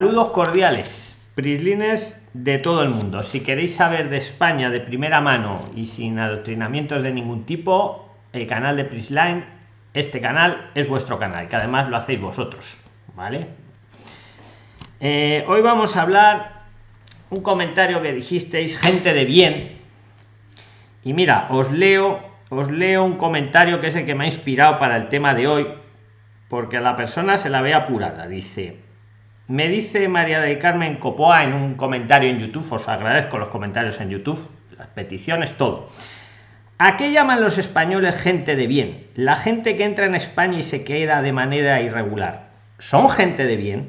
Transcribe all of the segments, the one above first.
Saludos cordiales, prislines de todo el mundo. Si queréis saber de España de primera mano y sin adoctrinamientos de ningún tipo, el canal de Prisline, este canal es vuestro canal, que además lo hacéis vosotros, ¿vale? Eh, hoy vamos a hablar un comentario que dijisteis, gente de bien. Y mira, os leo, os leo un comentario que es el que me ha inspirado para el tema de hoy, porque a la persona se la ve apurada. Dice, me dice María del Carmen Copoa en un comentario en YouTube, os agradezco los comentarios en YouTube, las peticiones, todo. ¿A qué llaman los españoles gente de bien? La gente que entra en España y se queda de manera irregular. ¿Son gente de bien?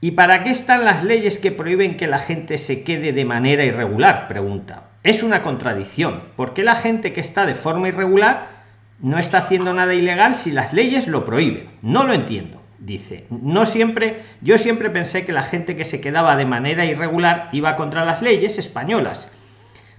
¿Y para qué están las leyes que prohíben que la gente se quede de manera irregular? Pregunta. Es una contradicción. ¿Por qué la gente que está de forma irregular no está haciendo nada ilegal si las leyes lo prohíben? No lo entiendo dice no siempre yo siempre pensé que la gente que se quedaba de manera irregular iba contra las leyes españolas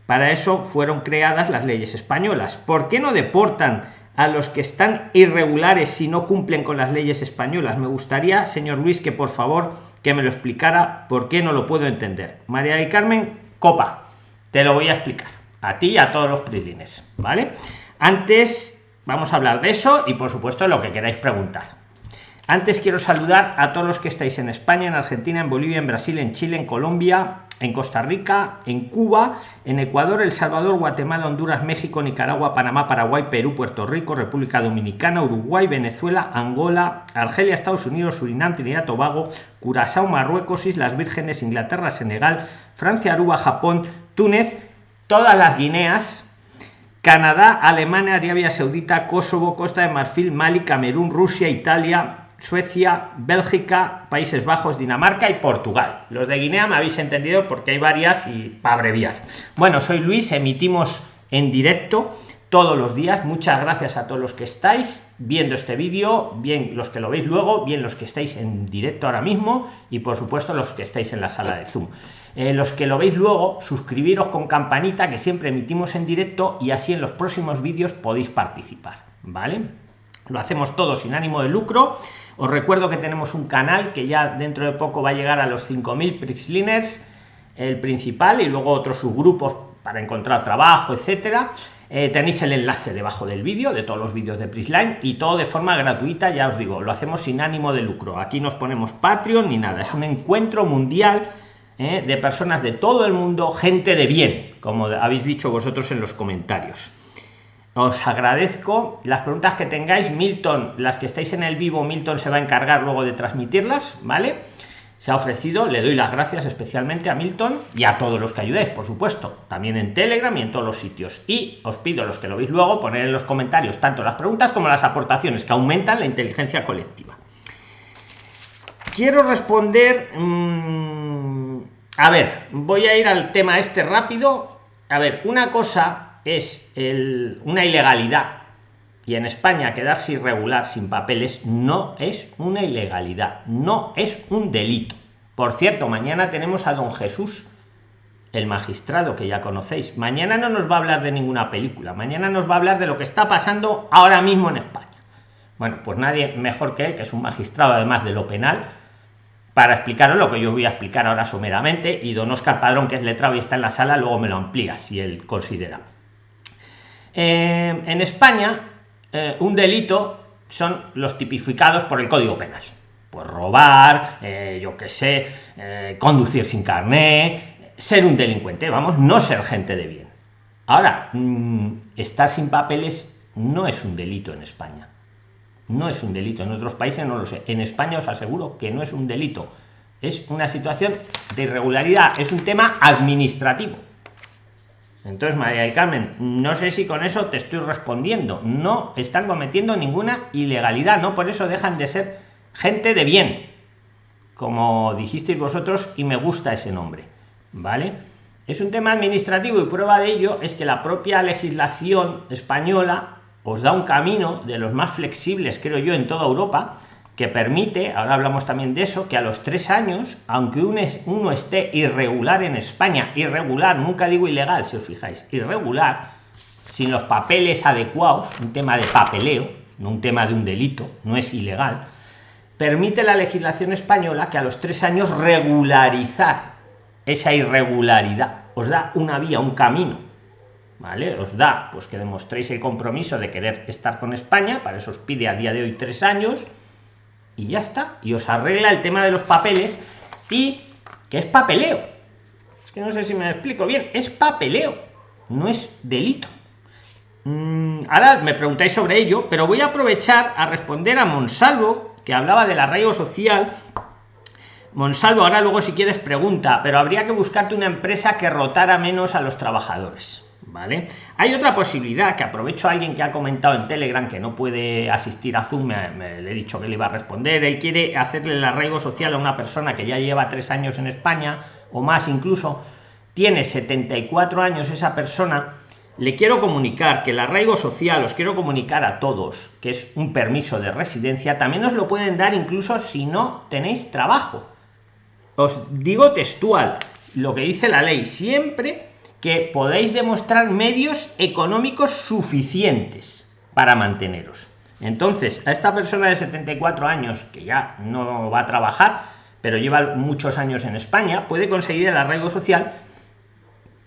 para eso fueron creadas las leyes españolas. Por qué no deportan a los que están irregulares si no cumplen con las leyes españolas me gustaría señor luis que por favor que me lo explicara por qué no lo puedo entender. María y carmen copa te lo voy a explicar. A ti y a todos los prilines vale antes vamos a hablar de eso y por supuesto lo que queráis preguntar antes quiero saludar a todos los que estáis en España, en Argentina, en Bolivia, en Brasil, en Chile, en Colombia, en Costa Rica, en Cuba, en Ecuador, El Salvador, Guatemala, Honduras, México, Nicaragua, Panamá, Paraguay, Perú, Puerto Rico, República Dominicana, Uruguay, Venezuela, Angola, Argelia, Estados Unidos, Surinam, Trinidad, Tobago, Curazao, Marruecos, Islas Vírgenes, Inglaterra, Senegal, Francia, Aruba, Japón, Túnez, todas las Guineas, Canadá, Alemania, Arabia Saudita, Kosovo, Costa de Marfil, Mali, Camerún, Rusia, Italia, Suecia, Bélgica, Países Bajos, Dinamarca y Portugal. Los de Guinea me habéis entendido porque hay varias y para abreviar. Bueno, soy Luis, emitimos en directo todos los días. Muchas gracias a todos los que estáis viendo este vídeo, bien los que lo veis luego, bien los que estáis en directo ahora mismo y por supuesto los que estáis en la sala de Zoom. Eh, los que lo veis luego, suscribiros con campanita que siempre emitimos en directo y así en los próximos vídeos podéis participar, ¿vale? Lo hacemos todo sin ánimo de lucro os recuerdo que tenemos un canal que ya dentro de poco va a llegar a los 5000 Prixliners, el principal, y luego otros subgrupos para encontrar trabajo, etcétera. Eh, tenéis el enlace debajo del vídeo de todos los vídeos de Prisline y todo de forma gratuita, ya os digo, lo hacemos sin ánimo de lucro. Aquí nos ponemos Patreon ni nada, es un encuentro mundial eh, de personas de todo el mundo, gente de bien, como habéis dicho vosotros en los comentarios os agradezco. Las preguntas que tengáis milton las que estáis en el vivo milton se va a encargar luego de transmitirlas vale se ha ofrecido le doy las gracias especialmente a milton y a todos los que ayudáis por supuesto también en telegram y en todos los sitios. Y os pido los que lo veis luego poner en los comentarios tanto las preguntas como las aportaciones que aumentan la inteligencia colectiva. Quiero responder mmm, a ver voy a ir al tema este rápido. A ver una cosa es una ilegalidad y en España quedarse irregular sin papeles no es una ilegalidad, no es un delito. Por cierto, mañana tenemos a don Jesús, el magistrado que ya conocéis. Mañana no nos va a hablar de ninguna película, mañana nos va a hablar de lo que está pasando ahora mismo en España. Bueno, pues nadie mejor que él, que es un magistrado además de lo penal, para explicaros lo que yo voy a explicar ahora someramente y don Oscar Padrón, que es letrado y está en la sala, luego me lo amplía si él considera. Eh, en España, eh, un delito son los tipificados por el Código Penal. Pues robar, eh, yo qué sé, conducir sin carné, ser un delincuente, vamos, no ser gente de bien. Ahora, mm, estar sin papeles no es un delito en España. No es un delito. En otros países no lo sé. En España os aseguro que no es un delito. Es una situación de irregularidad. Es un tema administrativo. Entonces, María del Carmen, no sé si con eso te estoy respondiendo. No están cometiendo ninguna ilegalidad, ¿no? Por eso dejan de ser gente de bien, como dijisteis vosotros, y me gusta ese nombre, ¿vale? Es un tema administrativo y prueba de ello es que la propia legislación española os da un camino de los más flexibles, creo yo, en toda Europa, que permite, ahora hablamos también de eso, que a los tres años, aunque uno esté irregular en España, irregular, nunca digo ilegal, si os fijáis, irregular, sin los papeles adecuados, un tema de papeleo, no un tema de un delito, no es ilegal, permite la legislación española que a los tres años regularizar esa irregularidad. Os da una vía, un camino. ¿Vale? Os da pues que demostréis el compromiso de querer estar con España, para eso os pide a día de hoy tres años, y ya está. Y os arregla el tema de los papeles y que es papeleo. Es que no sé si me explico bien, es papeleo, no es delito. Mm, ahora me preguntáis sobre ello, pero voy a aprovechar a responder a Monsalvo, que hablaba del arraigo social. Monsalvo, ahora luego si quieres pregunta, pero habría que buscarte una empresa que rotara menos a los trabajadores. ¿Vale? Hay otra posibilidad que aprovecho a alguien que ha comentado en Telegram que no puede asistir a Zoom, me, le he dicho que le iba a responder. Él quiere hacerle el arraigo social a una persona que ya lleva tres años en España o más incluso, tiene 74 años esa persona le quiero comunicar que el arraigo social os quiero comunicar a todos que es un permiso de residencia también os lo pueden dar incluso si no tenéis trabajo os digo textual lo que dice la ley siempre que podéis demostrar medios económicos suficientes para manteneros entonces a esta persona de 74 años que ya no va a trabajar pero lleva muchos años en españa puede conseguir el arraigo social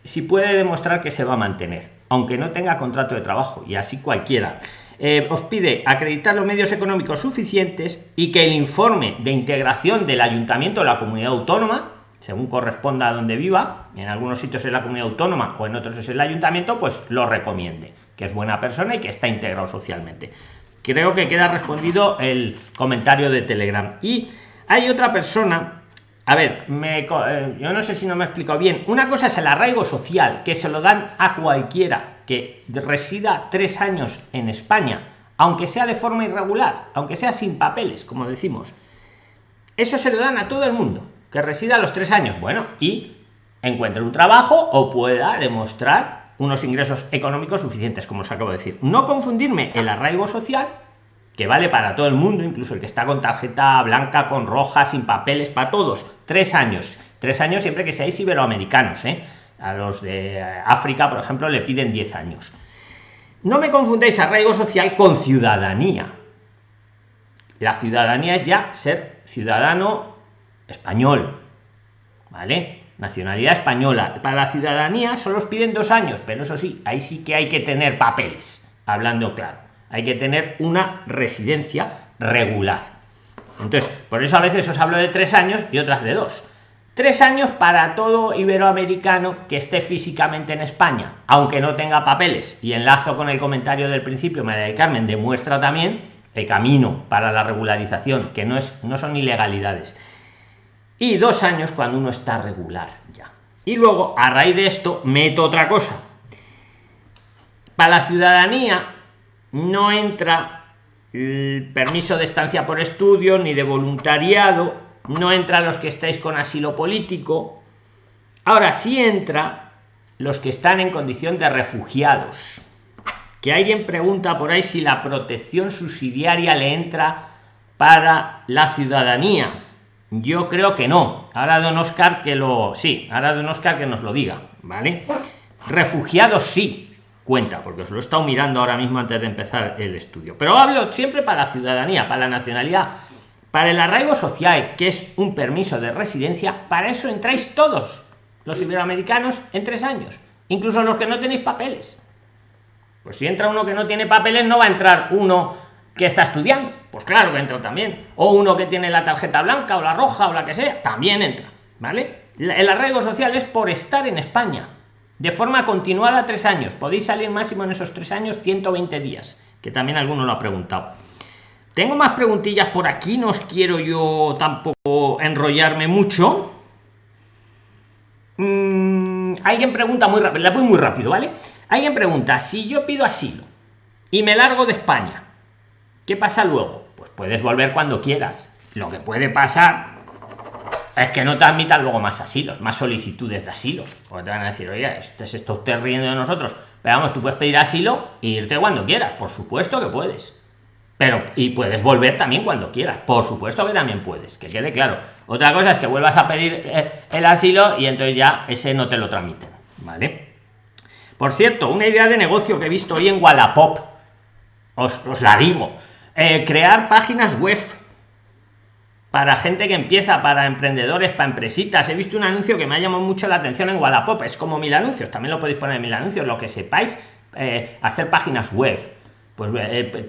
si puede demostrar que se va a mantener aunque no tenga contrato de trabajo, y así cualquiera. Eh, os pide acreditar los medios económicos suficientes y que el informe de integración del ayuntamiento de la comunidad autónoma, según corresponda a donde viva, en algunos sitios es la comunidad autónoma o en otros es el ayuntamiento, pues lo recomiende, que es buena persona y que está integrado socialmente. Creo que queda respondido el comentario de Telegram. Y hay otra persona a ver, me, eh, yo no sé si no me he explicado bien. Una cosa es el arraigo social, que se lo dan a cualquiera que resida tres años en España, aunque sea de forma irregular, aunque sea sin papeles, como decimos. Eso se lo dan a todo el mundo que resida los tres años. Bueno, y encuentre un trabajo o pueda demostrar unos ingresos económicos suficientes, como os acabo de decir. No confundirme el arraigo social que vale para todo el mundo, incluso el que está con tarjeta blanca, con roja, sin papeles, para todos. Tres años. Tres años siempre que seáis iberoamericanos. ¿eh? A los de África, por ejemplo, le piden 10 años. No me confundáis arraigo social con ciudadanía. La ciudadanía es ya ser ciudadano español. ¿Vale? Nacionalidad española. Para la ciudadanía solo os piden dos años, pero eso sí, ahí sí que hay que tener papeles. Hablando claro hay que tener una residencia regular entonces por eso a veces os hablo de tres años y otras de dos tres años para todo iberoamericano que esté físicamente en españa aunque no tenga papeles y enlazo con el comentario del principio maría del carmen demuestra también el camino para la regularización que no es no son ilegalidades y dos años cuando uno está regular ya y luego a raíz de esto meto otra cosa para la ciudadanía no entra el permiso de estancia por estudio ni de voluntariado, no entra los que estáis con asilo político. Ahora sí entra los que están en condición de refugiados. Que alguien pregunta por ahí si la protección subsidiaria le entra para la ciudadanía. Yo creo que no. Ahora don Oscar que lo sí, ahora don Oscar que nos lo diga, ¿vale? Refugiados sí, cuenta, porque os lo he estado mirando ahora mismo antes de empezar el estudio. Pero hablo siempre para la ciudadanía, para la nacionalidad, para el arraigo social, que es un permiso de residencia, para eso entráis todos los iberoamericanos en tres años, incluso los que no tenéis papeles. Pues si entra uno que no tiene papeles, no va a entrar uno que está estudiando. Pues claro que entra también. O uno que tiene la tarjeta blanca o la roja o la que sea, también entra. ¿Vale? El arraigo social es por estar en España de forma continuada tres años. Podéis salir máximo en esos tres años 120 días, que también alguno lo ha preguntado. Tengo más preguntillas por aquí, no os quiero yo tampoco enrollarme mucho. Mm, alguien pregunta muy rápido, la voy muy rápido, ¿vale? Alguien pregunta, si yo pido asilo y me largo de España, ¿qué pasa luego? Pues puedes volver cuando quieras. Lo que puede pasar es que no te admitan luego más asilos, más solicitudes de asilo. Porque te van a decir, oye, este se está usted riendo de nosotros. Pero vamos, tú puedes pedir asilo e irte cuando quieras. Por supuesto que puedes. Pero, y puedes volver también cuando quieras. Por supuesto que también puedes, que quede claro. Otra cosa es que vuelvas a pedir eh, el asilo y entonces ya ese no te lo tramiten. ¿Vale? Por cierto, una idea de negocio que he visto hoy en Wallapop. Os, la digo. Eh, crear páginas web para gente que empieza, para emprendedores, para empresitas. He visto un anuncio que me ha llamado mucho la atención en Wallapop, es como mil anuncios, también lo podéis poner en mil anuncios, lo que sepáis, eh, hacer páginas web. Pues eh,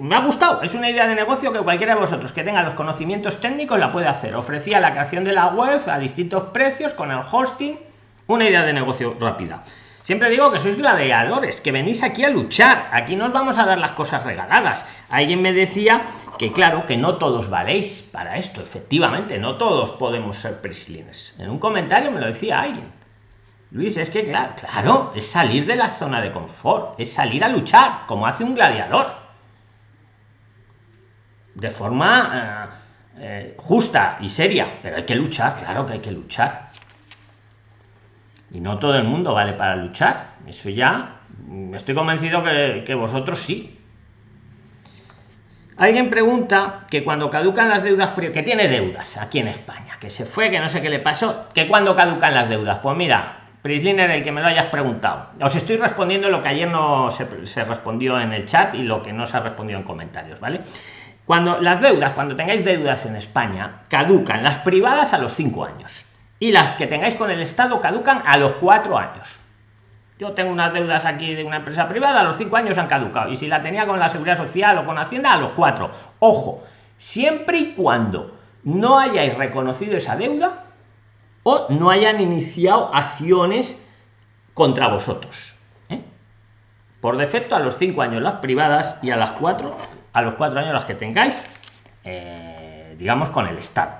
me ha gustado, es una idea de negocio que cualquiera de vosotros que tenga los conocimientos técnicos la puede hacer. Ofrecía la creación de la web a distintos precios con el hosting, una idea de negocio rápida. Siempre digo que sois gladiadores, que venís aquí a luchar. Aquí no os vamos a dar las cosas regaladas. Alguien me decía que claro, que no todos valéis para esto. Efectivamente, no todos podemos ser prislines. En un comentario me lo decía alguien. Luis, es que claro, claro, es salir de la zona de confort, es salir a luchar, como hace un gladiador. De forma eh, eh, justa y seria, pero hay que luchar, claro que hay que luchar. Y no todo el mundo vale para luchar. Eso ya, mm, estoy convencido que, vosotros sí. Alguien pregunta que cuando caducan las deudas, que tiene deudas aquí en España, que se fue, que no sé qué le pasó, que cuando caducan las deudas. Pues mira, Prisliner, el que me lo hayas preguntado. Os estoy respondiendo lo que ayer no se, respondió en el chat y lo que no se ha respondido en comentarios, ¿vale? Cuando las deudas, cuando tengáis deudas en España, caducan las privadas a los 5 años y las que tengáis con el Estado caducan a los cuatro años. Yo tengo unas deudas aquí de una empresa privada, a los cinco años han caducado. Y si la tenía con la Seguridad Social o con Hacienda, a los cuatro. Ojo, siempre y cuando no hayáis reconocido esa deuda o no hayan iniciado acciones contra vosotros. ¿eh? Por defecto, a los cinco años las privadas y a las cuatro, a los cuatro años las que tengáis, eh, digamos, con el Estado.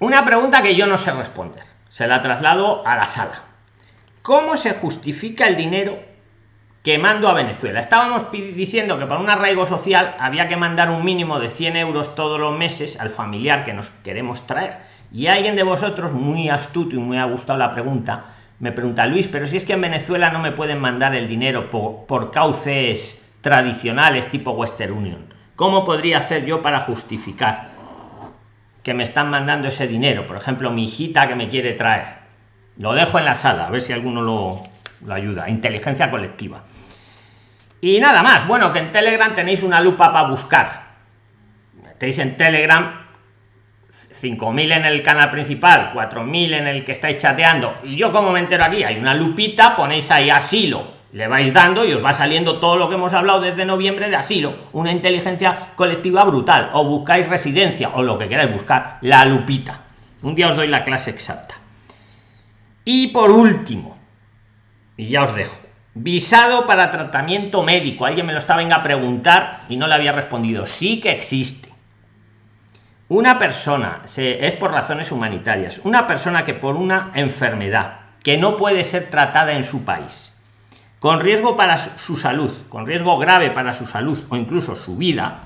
Una pregunta que yo no sé responder. Se la traslado a la sala. ¿Cómo se justifica el dinero que mando a Venezuela? Estábamos diciendo que para un arraigo social había que mandar un mínimo de 100 euros todos los meses al familiar que nos queremos traer. Y alguien de vosotros, muy astuto y muy ha gustado la pregunta, me pregunta, Luis, pero si es que en Venezuela no me pueden mandar el dinero por, por cauces tradicionales tipo Western Union. ¿Cómo podría hacer yo para justificar? Que me están mandando ese dinero. Por ejemplo, mi hijita que me quiere traer. Lo dejo en la sala, a ver si alguno lo, lo ayuda. Inteligencia colectiva. Y nada más. Bueno, que en Telegram tenéis una lupa para buscar. Metéis en Telegram 5.000 en el canal principal, 4.000 en el que estáis chateando. Y yo como me entero aquí, hay una lupita, ponéis ahí asilo le vais dando y os va saliendo todo lo que hemos hablado desde noviembre de asilo, una inteligencia colectiva brutal, o buscáis residencia, o lo que queráis buscar, la lupita. Un día os doy la clase exacta. Y por último, y ya os dejo, visado para tratamiento médico. Alguien me lo estaba a preguntar y no le había respondido. Sí que existe. Una persona, se, es por razones humanitarias, una persona que por una enfermedad que no puede ser tratada en su país, con riesgo para su salud, con riesgo grave para su salud o incluso su vida,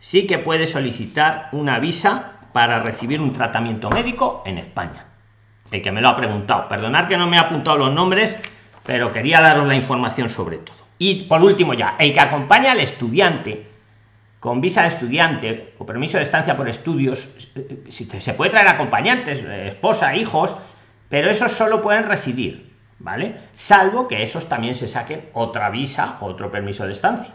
sí que puede solicitar una visa para recibir un tratamiento médico en España. El que me lo ha preguntado. Perdonad que no me ha apuntado los nombres, pero quería daros la información sobre todo. Y por último ya, el que acompaña al estudiante con visa de estudiante o permiso de estancia por estudios, si se puede traer acompañantes, esposa, hijos, pero esos solo pueden residir ¿vale? Salvo que esos también se saquen otra visa, otro permiso de estancia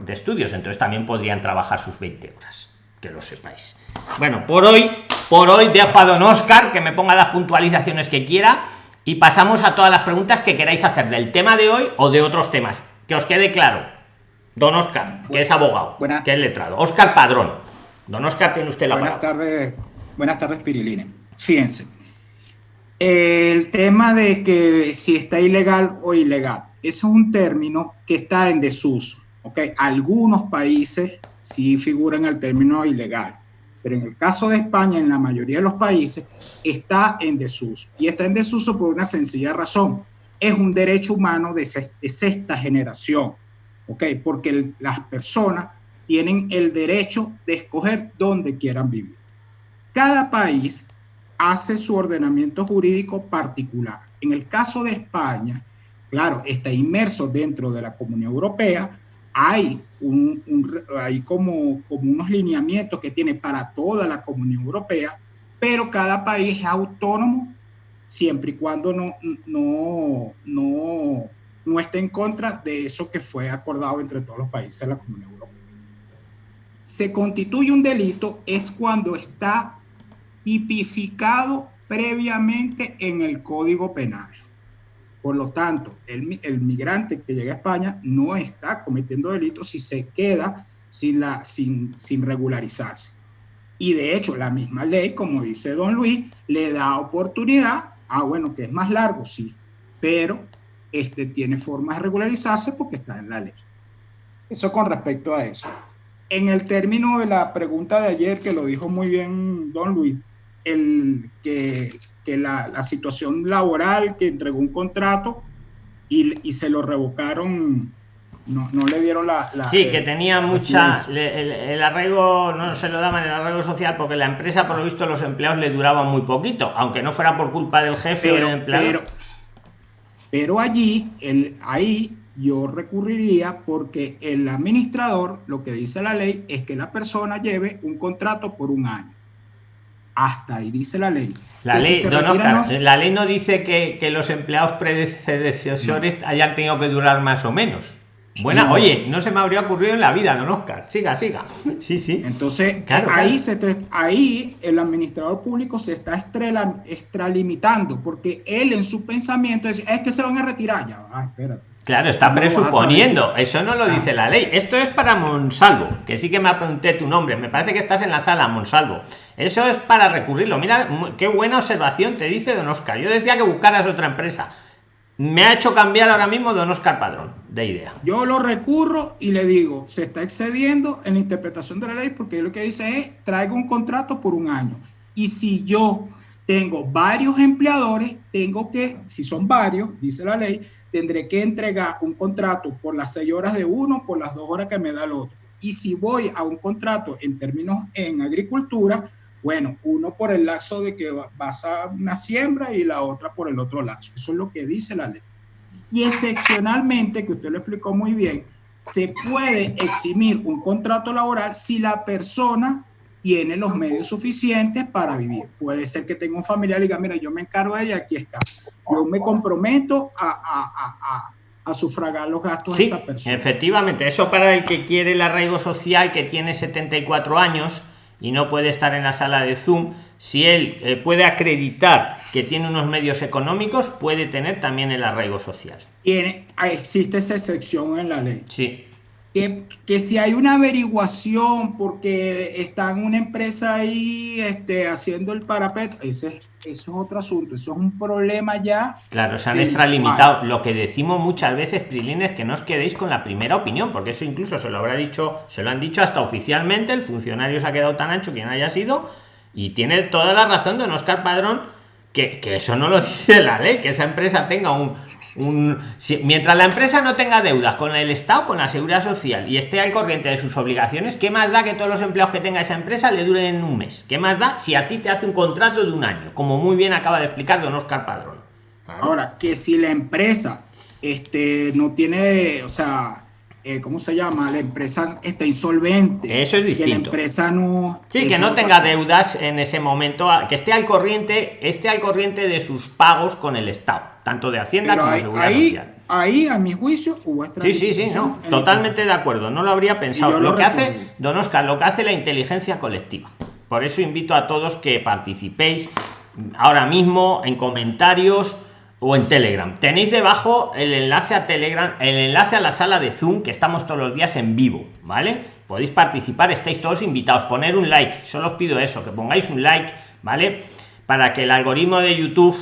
de estudios, entonces también podrían trabajar sus 20 horas, que lo sepáis. Bueno, por hoy, por hoy dejo a don Oscar que me ponga las puntualizaciones que quiera y pasamos a todas las preguntas que queráis hacer del tema de hoy o de otros temas. Que os quede claro. Don Oscar, que es abogado, que es letrado. Oscar Padrón. Don Oscar, tiene usted la buenas Tardes, buenas tardes, Piriline. Fíjense, el tema de que si está ilegal o ilegal, es un término que está en desuso. ¿okay? Algunos países sí figuran el término ilegal, pero en el caso de España, en la mayoría de los países, está en desuso. Y está en desuso por una sencilla razón. Es un derecho humano de, sexta generación, ¿ok? Porque las personas tienen el derecho de escoger dónde quieran vivir. Cada país hace su ordenamiento jurídico particular. En el caso de España, claro, está inmerso dentro de la Comunidad Europea, hay, un, hay como, como unos lineamientos que tiene para toda la Comunidad Europea, pero cada país es autónomo siempre y cuando no, no, no, no esté en contra de eso que fue acordado entre todos los países de la Comunidad Europea. se constituye un delito es cuando está tipificado previamente en el Código Penal. Por lo tanto, el, el, migrante que llega a España no está cometiendo delitos si se queda sin, la, sin, sin regularizarse. Y de hecho, la misma ley, como dice don Luis, le da oportunidad, ah, bueno, que es más largo, sí, pero este tiene formas de regularizarse porque está en la ley. Eso con respecto a eso. En el término de la pregunta de ayer, que lo dijo muy bien don Luis, el, que, que la, la, situación laboral, que entregó un contrato y, y se lo revocaron, no, no, le dieron la... la sí, que tenía mucha... Le, el, el, arraigo no se lo daban el arraigo social porque la empresa, por lo visto, los empleados le duraban muy poquito, aunque no fuera por culpa del jefe pero, o del empleado. Pero, pero allí, el, ahí yo recurriría porque el administrador, lo que dice la ley, es que la persona lleve un contrato por un año. Hasta ahí dice la ley. La, ley, si no... la ley no dice que, que los empleados predecesores no. hayan tenido que durar más o menos. Buena, no. oye, no se me habría ocurrido en la vida, don Oscar. Siga, siga. Sí, sí. Entonces, claro, ahí, claro. Se te, ahí el administrador público se está estrela, extralimitando, porque él en su pensamiento es, es que se van a retirar ya. Ah, espérate. Claro, está no presuponiendo. Eso no lo dice la ley. Esto es para Monsalvo, que sí que me apunté tu nombre. Me parece que estás en la sala, Monsalvo. Eso es para recurrirlo. Mira, qué buena observación te dice don Oscar. Yo decía que buscaras otra empresa. Me ha hecho cambiar ahora mismo don Oscar Padrón de idea. Yo lo recurro y le digo, se está excediendo en la interpretación de la ley porque lo que dice es, traigo un contrato por un año. Y si yo tengo varios empleadores, tengo que, si son varios, dice la ley, tendré que entregar un contrato por las seis horas de uno, por las dos horas que me da el otro. Y si voy a un contrato en términos en agricultura, bueno, uno por el lazo de que vas a una siembra y la otra por el otro lazo. Eso es lo que dice la ley. Y excepcionalmente, que usted lo explicó muy bien, se puede eximir un contrato laboral si la persona tiene los medios suficientes para vivir. Puede ser que tenga un familiar y diga, mira, yo me encargo de ella, aquí está. Yo me comprometo a, a, a, a sufragar los gastos sí, de esa persona. Efectivamente, eso para el que quiere el arraigo social, que tiene 74 años y no puede estar en la sala de Zoom, si él eh, puede acreditar que tiene unos medios económicos, puede tener también el arraigo social. Tiene, existe esa excepción en la ley. Sí. Que, que, si hay una averiguación porque está en una empresa ahí este, haciendo el parapeto, ese, eso es otro asunto, eso es un problema ya. Claro, se han extralimitado. Lo que decimos muchas veces, Prilín, es que no os quedéis con la primera opinión, porque eso incluso se lo habrá dicho, se lo han dicho hasta oficialmente, el funcionario se ha quedado tan ancho quien haya sido, y tiene toda la razón don Oscar Padrón, que, que eso no lo dice la ley, que esa empresa tenga un, mientras la empresa no tenga deudas con el Estado, con la seguridad social y esté al corriente de sus obligaciones, ¿qué más da que todos los empleados que tenga esa empresa le duren un mes? ¿Qué más da si a ti te hace un contrato de un año? Como muy bien acaba de explicar don Oscar Padrón. Ahora, que si la empresa este, no tiene, o sea, eh, ¿cómo se llama? La empresa está insolvente. Eso es distinto. Que la empresa no... Sí, que no tenga deudas en ese momento, que esté al corriente, esté al corriente de sus pagos con el Estado, tanto de Hacienda Pero como de Seguridad ahí, Social. Ahí, a mi juicio, hubo Sí, sí, sí, no, totalmente de acuerdo, no lo habría pensado. Lo, lo que hace, don Oscar, lo que hace la inteligencia colectiva. Por eso invito a todos que participéis ahora mismo en comentarios o en Telegram. Tenéis debajo el enlace a Telegram, el enlace a la sala de Zoom, que estamos todos los días en vivo, ¿vale? Podéis participar, estáis todos invitados. Poner un like, solo os pido eso, que pongáis un like, ¿vale? Para que el algoritmo de YouTube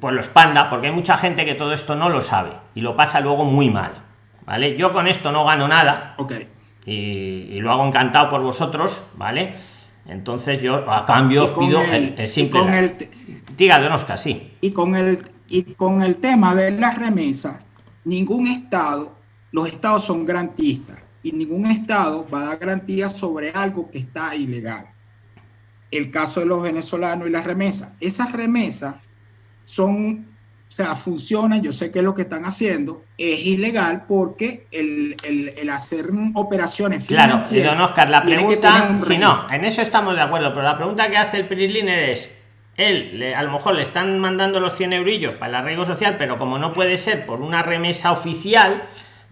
pues lo expanda, porque hay mucha gente que todo esto no lo sabe y lo pasa luego muy mal, ¿vale? Yo con esto no gano nada Ok. y, y lo hago encantado por vosotros, ¿vale? Entonces yo a cambio os Y con pido el- el, el y simple con like. el te- Diga, don Oscar, sí. Y con el, y con el tema de las remesas, ningún estado, los estados son garantistas y ningún estado va a dar garantías sobre algo que está ilegal. El caso de los venezolanos y las remesas. Esas remesas son, o sea, funcionan, yo sé que lo que están haciendo es ilegal porque el, el, el hacer operaciones Claro, y don Oscar, la pregunta, si no, en eso estamos de acuerdo, pero la pregunta que hace el Prisliner es, él, le- a lo mejor le están mandando los 100 eurillos para el arraigo social, pero como no puede ser por una remesa oficial,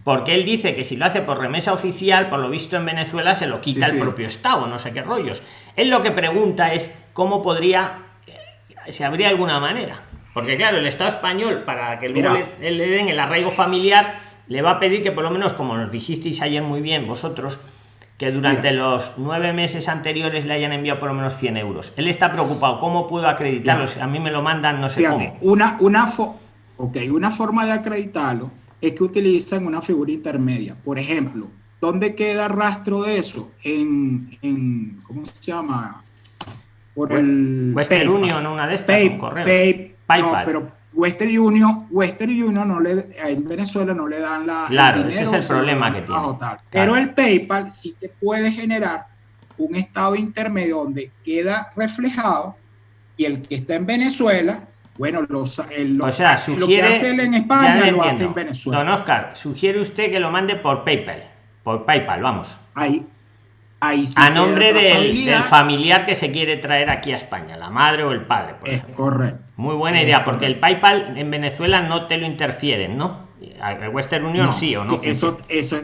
porque él dice que si lo hace por remesa oficial, por lo visto en Venezuela se lo quita el propio Estado, no sé qué rollos. Él lo que pregunta es cómo podría, eh, si habría alguna manera. Porque claro, el Estado español, para que luego le, le, den el arraigo familiar, le va a pedir que por lo menos, como nos dijisteis ayer muy bien vosotros, que durante los nueve meses anteriores le hayan enviado por lo menos 100 euros. Él está preocupado, ¿cómo puedo acreditarlo? A mí me lo mandan, no sé cómo. Una, una, okay, una forma de acreditarlo es que utilizan una figura intermedia. Por ejemplo, ¿dónde queda rastro de eso? En, en ¿cómo se llama? Por el Western Union, una de estas, Pay, correo. PayPal. pero Western Union, Western Union no le, en Venezuela no le dan la claro, ese es el problema que tiene. Pero el PayPal sí te puede generar un estado intermedio donde queda reflejado y el que está en Venezuela bueno, los, o sea, sugiere, lo que hace en España lo hace en Venezuela. Don Oscar, sugiere usted que lo mande por PayPal. Por PayPal, vamos. Ahí, ahí sí A nombre del, familiar que se quiere traer aquí a España, la madre o el padre. es correcto. Muy buena idea, porque el PayPal en Venezuela no te lo interfieren, ¿no? El Western Union sí o no. Eso, eso,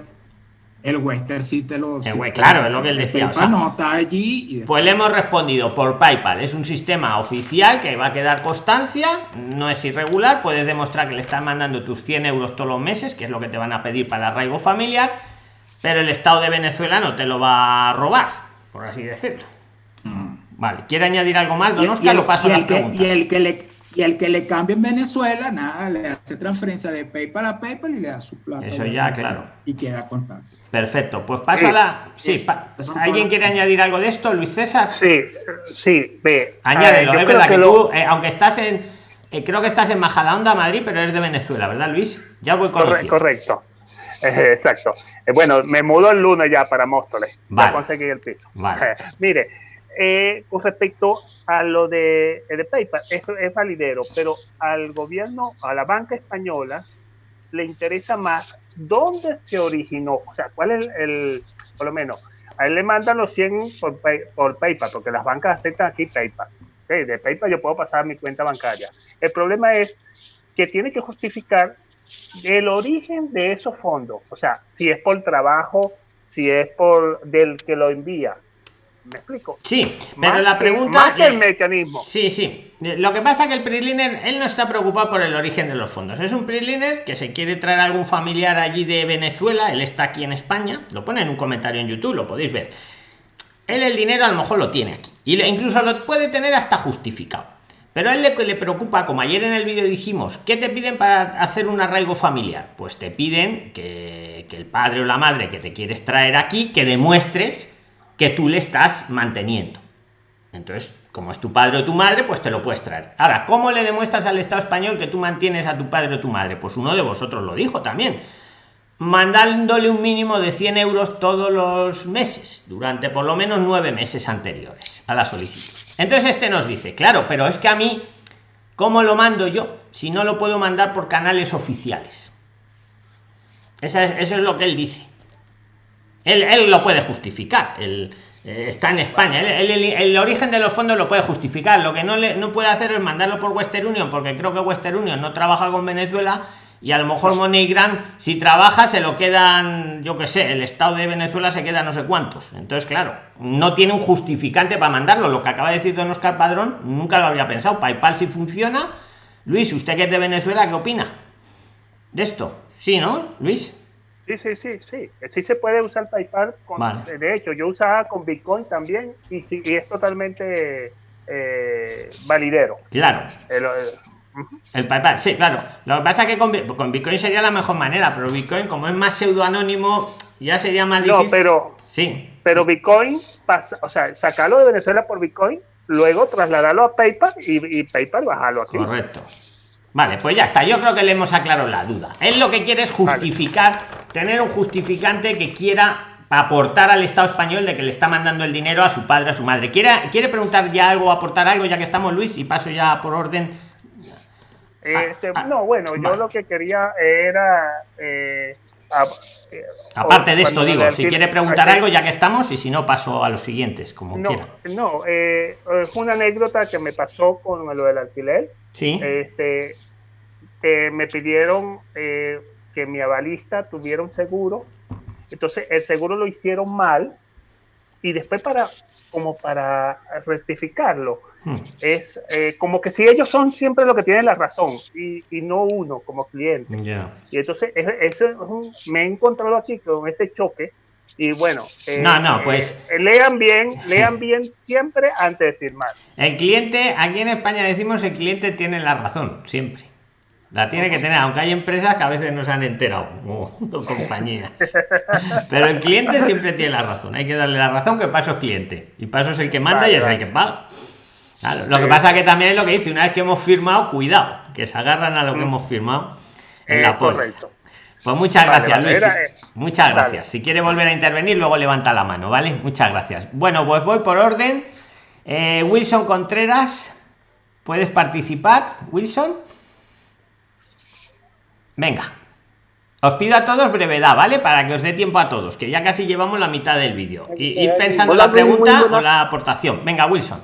el Western sí te lo. claro, es lo que él decía. no está allí. Pues le hemos respondido por PayPal. Es un sistema oficial que va a quedar constancia, no es irregular. Puedes demostrar que le están mandando tus 100 euros todos los meses, que es lo que te van a pedir para el arraigo familiar. Pero el Estado de Venezuela no te lo va a robar, por así decirlo. Mm. Vale, ¿quiere añadir algo más? Don Oscar, lo paso y el, que, y el que le y el que le cambie en Venezuela, nada, le hace transferencia de PayPal a PayPal y le da su plata. Eso ya, claro. Y queda constancia. Perfecto. Pues pasa la. Sí, ¿alguien quiere añadir algo de esto, Luis César? Sí, sí, ve. Añádelo, es verdad que, tú, eh, aunque estás en. Eh, creo que estás en Majadahonda, Madrid, pero eres de Venezuela, ¿verdad, Luis? Ya voy con Correcto. Eh, exacto. Bueno, me mudo el lunes ya para Móstoles. Vale. Ya conseguí el piso. Vale. mire, eh, con respecto a lo de, de, PayPal, eso es validero, pero al gobierno, a la banca española, le interesa más dónde se originó, o sea, cuál es el, por lo menos, a él le mandan los 100 por, por PayPal, porque las bancas aceptan aquí PayPal. De PayPal yo puedo pasar a mi cuenta bancaria. El problema es que tiene que justificar el origen de esos fondos, o sea, si es por trabajo, si es por del que lo envía, ¿Me explico? Sí, pero la pregunta. Más el mecanismo. Sí, sí. Lo que pasa es que el PRIXLINER, él no está preocupado por el origen de los fondos. Es un PRIXLINER que se quiere traer a algún familiar allí de Venezuela. Él está aquí en España. Lo pone en un comentario en YouTube, lo podéis ver. Él el dinero a lo mejor lo tiene aquí. Y incluso lo puede tener hasta justificado. Pero a él le, le preocupa, como ayer en el vídeo dijimos, ¿qué te piden para hacer un arraigo familiar? Pues te piden que, que el padre o la madre que te quieres traer aquí, que demuestres que tú le estás manteniendo. Entonces, como es tu padre o tu madre, pues te lo puedes traer. Ahora, ¿cómo le demuestras al Estado español que tú mantienes a tu padre o tu madre? Pues uno de vosotros lo dijo también. Mandándole un mínimo de 100 euros todos los meses, durante por lo menos nueve meses anteriores a la solicitud. Entonces este nos dice, claro, pero es que a mí, ¿cómo lo mando yo? Si no lo puedo mandar por canales oficiales. Eso es, lo que él dice. Él, lo puede justificar. Él, eh, está en España. el origen de los fondos lo puede justificar. Lo que no, le, no puede hacer es mandarlo por Western Union, porque creo que Western Union no trabaja con Venezuela y a lo mejor MoneyGram, si trabaja, se lo quedan, yo que sé, el Estado de Venezuela se queda no sé cuántos. Entonces, claro, no tiene un justificante para mandarlo. Lo que acaba de decir don Oscar Padrón, nunca lo había pensado. PayPal si funciona. Luis, usted que es de Venezuela, ¿qué opina de esto? Sí, ¿no, Luis? Sí, sí, sí, sí. Sí se puede usar PayPal. Con, De hecho, yo usaba con Bitcoin también y, sí, y es totalmente eh, validero. Claro. El, PayPal, sí, claro. Lo que pasa es que con, Bitcoin sería la mejor manera, pero Bitcoin, como es más pseudoanónimo, ya sería más difícil. No, pero. Sí. Pero Bitcoin, pasa, o sea, sacarlo de Venezuela por Bitcoin, luego trasladarlo a PayPal y, y PayPal bajarlo aquí. Correcto. Vale, pues ya está. Yo creo que le hemos aclarado la duda. Él lo que quiere es justificar, tener un justificante que quiera aportar al Estado español de que le está mandando el dinero a su padre, a su madre. ¿Quiere, quiere preguntar ya algo, aportar algo, ya que estamos, Luis? Y paso ya por orden. Este, ah, no, bueno, yo lo que quería era... Eh, eh, Aparte de esto, digo, si quiere preguntar algo, ya que estamos, y si no, paso a los siguientes, como no, quiera. No, eh, es una anécdota que me pasó con lo del alquiler. Sí. Este, me pidieron, eh, que mi avalista tuviera un seguro. Entonces el seguro lo hicieron mal y después para como para rectificarlo. Es eh, como que si ellos son siempre los que tienen la razón y, no uno como cliente. Y entonces eso me he encontrado aquí con ese choque y bueno, eh, no, no, pues eh, lean bien, lean bien siempre antes de firmar. El cliente, aquí en España decimos el cliente tiene la razón, siempre. La tiene que tener, aunque hay empresas que a veces no se han enterado, o, compañías. Pero el cliente siempre tiene la razón. Hay que darle la razón que paso es cliente. Y paso es el que manda y es el que paga. Lo que pasa que también es lo que dice, una vez que hemos firmado, cuidado, que se agarran a lo que mm. hemos firmado en la póliza. Pues muchas gracias, Luis. Eh, muchas gracias. Si quiere volver a intervenir, luego levanta la mano, ¿vale? Muchas gracias. Bueno, pues voy por orden. Eh, Wilson Contreras, ¿puedes participar, Wilson? Venga. Os pido a todos brevedad, ¿vale? Para que os dé tiempo a todos, que ya casi llevamos la mitad del vídeo. Y ir pensando la pregunta o la aportación. Venga, Wilson.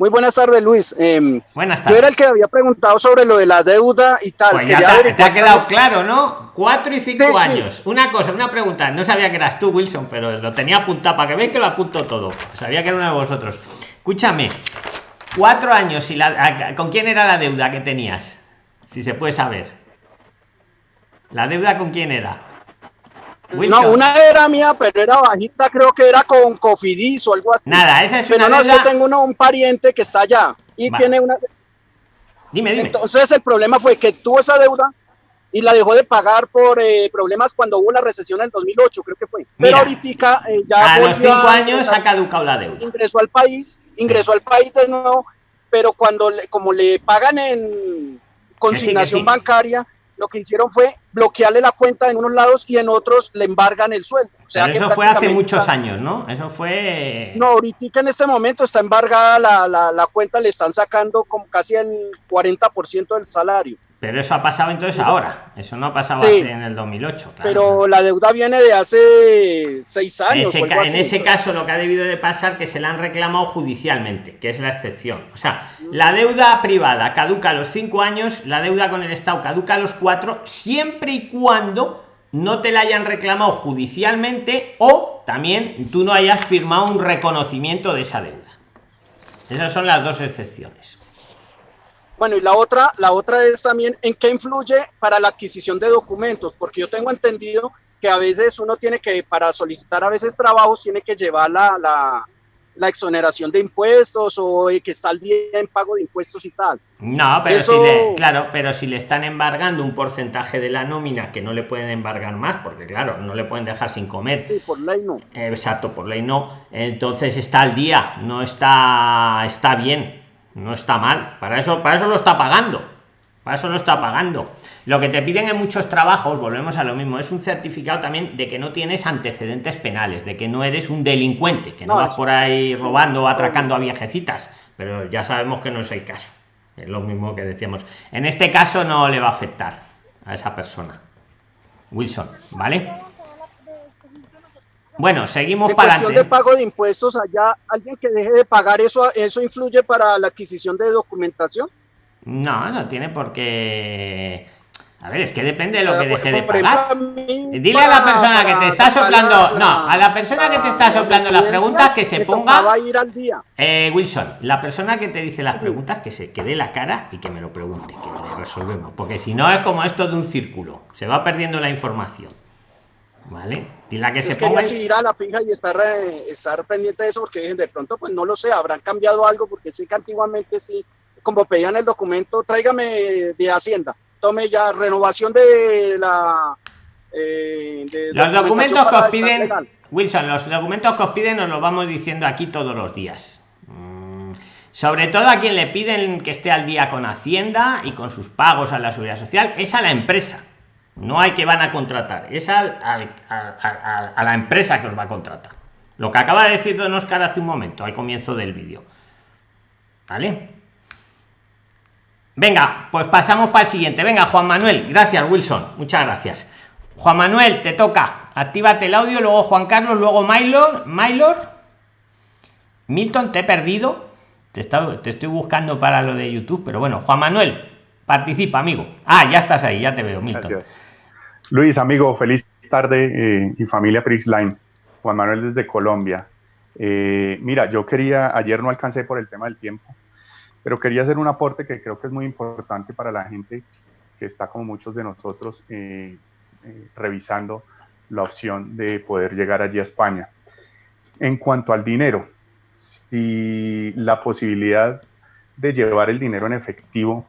Muy buenas tardes, Luis. Eh, buenas tardes. Yo era el que había preguntado sobre lo de la deuda y tal. Pues ya te, ha quedado claro, ¿no? Cuatro y cinco años. Una cosa, una pregunta. No sabía que eras tú, Wilson, pero lo tenía apuntado para que veáis que lo apunto todo. Sabía que era uno de vosotros. Escúchame. Cuatro años y la, ¿con quién era la deuda que tenías? Si se puede saber. ¿La deuda con quién era? No, una era mía, pero era bajita, creo que era con Cofidis o algo así. Nada, esa es pero no, yo tengo un pariente que está allá y tiene una... Dime, dime. Entonces el problema fue que tuvo esa deuda y la dejó de pagar por eh, problemas cuando hubo la recesión en el 2008, creo que fue. pero ahorita eh, ya... A los cinco años ha caducado la deuda. Ingresó al país, ingresó al país de nuevo, pero cuando como le pagan en consignación bancaria lo que hicieron fue bloquearle la cuenta en unos lados y en otros le embargan el sueldo. O sea, eso fue hace muchos años, ¿no? Eso fue... No, ahorita en este momento está embargada la, la, la cuenta, le están sacando como casi el 40% del salario. Pero eso ha pasado entonces ahora. Eso no ha pasado en el 2008. Pero la deuda viene de hace seis años. En ese, caso, lo que ha debido de pasar que se la han reclamado judicialmente, que es la excepción. O sea, la deuda privada caduca a los cinco años, la deuda con el Estado caduca a los cuatro, siempre y cuando no te la hayan reclamado judicialmente o también tú no hayas firmado un reconocimiento de esa deuda. Esas son las dos excepciones. Bueno, y la otra, la otra es también en qué influye para la adquisición de documentos, porque yo tengo entendido que a veces uno tiene que, para solicitar a veces trabajos, tiene que llevar la, la, exoneración de impuestos o que está al día en pago de impuestos y tal. No, pero si le, claro, pero si le están embargando un porcentaje de la nómina que no le pueden embargar más, porque claro, no le pueden dejar sin comer. Sí, por ley no. exacto, por ley no. Entonces está al día, no está, está bien no está mal. Para eso para eso lo está pagando. Para eso lo está pagando. Lo que te piden en muchos trabajos volvemos a lo mismo es un certificado también de que no tienes antecedentes penales de que no eres un delincuente que no, vas por ahí robando o atracando a viejecitas. Pero ya sabemos que no es el caso. Es lo mismo que decíamos. En este caso no le va a afectar a esa persona wilson vale bueno, seguimos para cuestión de pago de impuestos allá, alguien que deje de pagar eso, eso influye para la adquisición de documentación. No, no tiene por qué. A ver, es que depende de lo que deje de pagar. Dile a la persona que te está soplando, no, a la persona que te está soplando las preguntas que se ponga. Va a ir al día. Eh, Wilson, la persona que te dice las preguntas que se quede la cara y que me lo pregunte, que lo resolvemos, porque si no es como esto de un círculo, se va perdiendo la información. ¿Vale? Y la que se ponga. ir a la pinga y estar, estar pendiente de eso, porque de pronto, pues no lo sé, habrán cambiado algo, porque sí que antiguamente sí, como pedían el documento, tráigame de Hacienda, tome ya renovación de la. Eh, los documentos que os piden, Wilson, los documentos que os piden nos los vamos diciendo aquí todos los días. Mm, sobre todo a quien le piden que esté al día con Hacienda y con sus pagos a la seguridad social, es a la empresa no hay que van a contratar, es a, la empresa que os va a contratar. Lo que acaba de decir Don Oscar hace un momento, al comienzo del vídeo. ¿Vale? Venga, pues pasamos para el siguiente. Venga, Juan Manuel. Gracias, Wilson. Muchas gracias. Juan Manuel, te toca. Actívate el audio, luego Juan Carlos, luego Mylor. Mylor. Milton, te he perdido. Te, te estoy buscando para lo de YouTube, pero bueno, Juan Manuel, participa, amigo. Ah, ya estás ahí, ya te veo, Milton. Luis, amigo, feliz tarde eh, y familia Prixline. Juan Manuel desde Colombia. Eh, mira, yo quería, ayer no alcancé por el tema del tiempo, pero quería hacer un aporte que creo que es muy importante para la gente que está como muchos de nosotros eh, revisando la opción de poder llegar allí a España. En cuanto al dinero, si la posibilidad de llevar el dinero en efectivo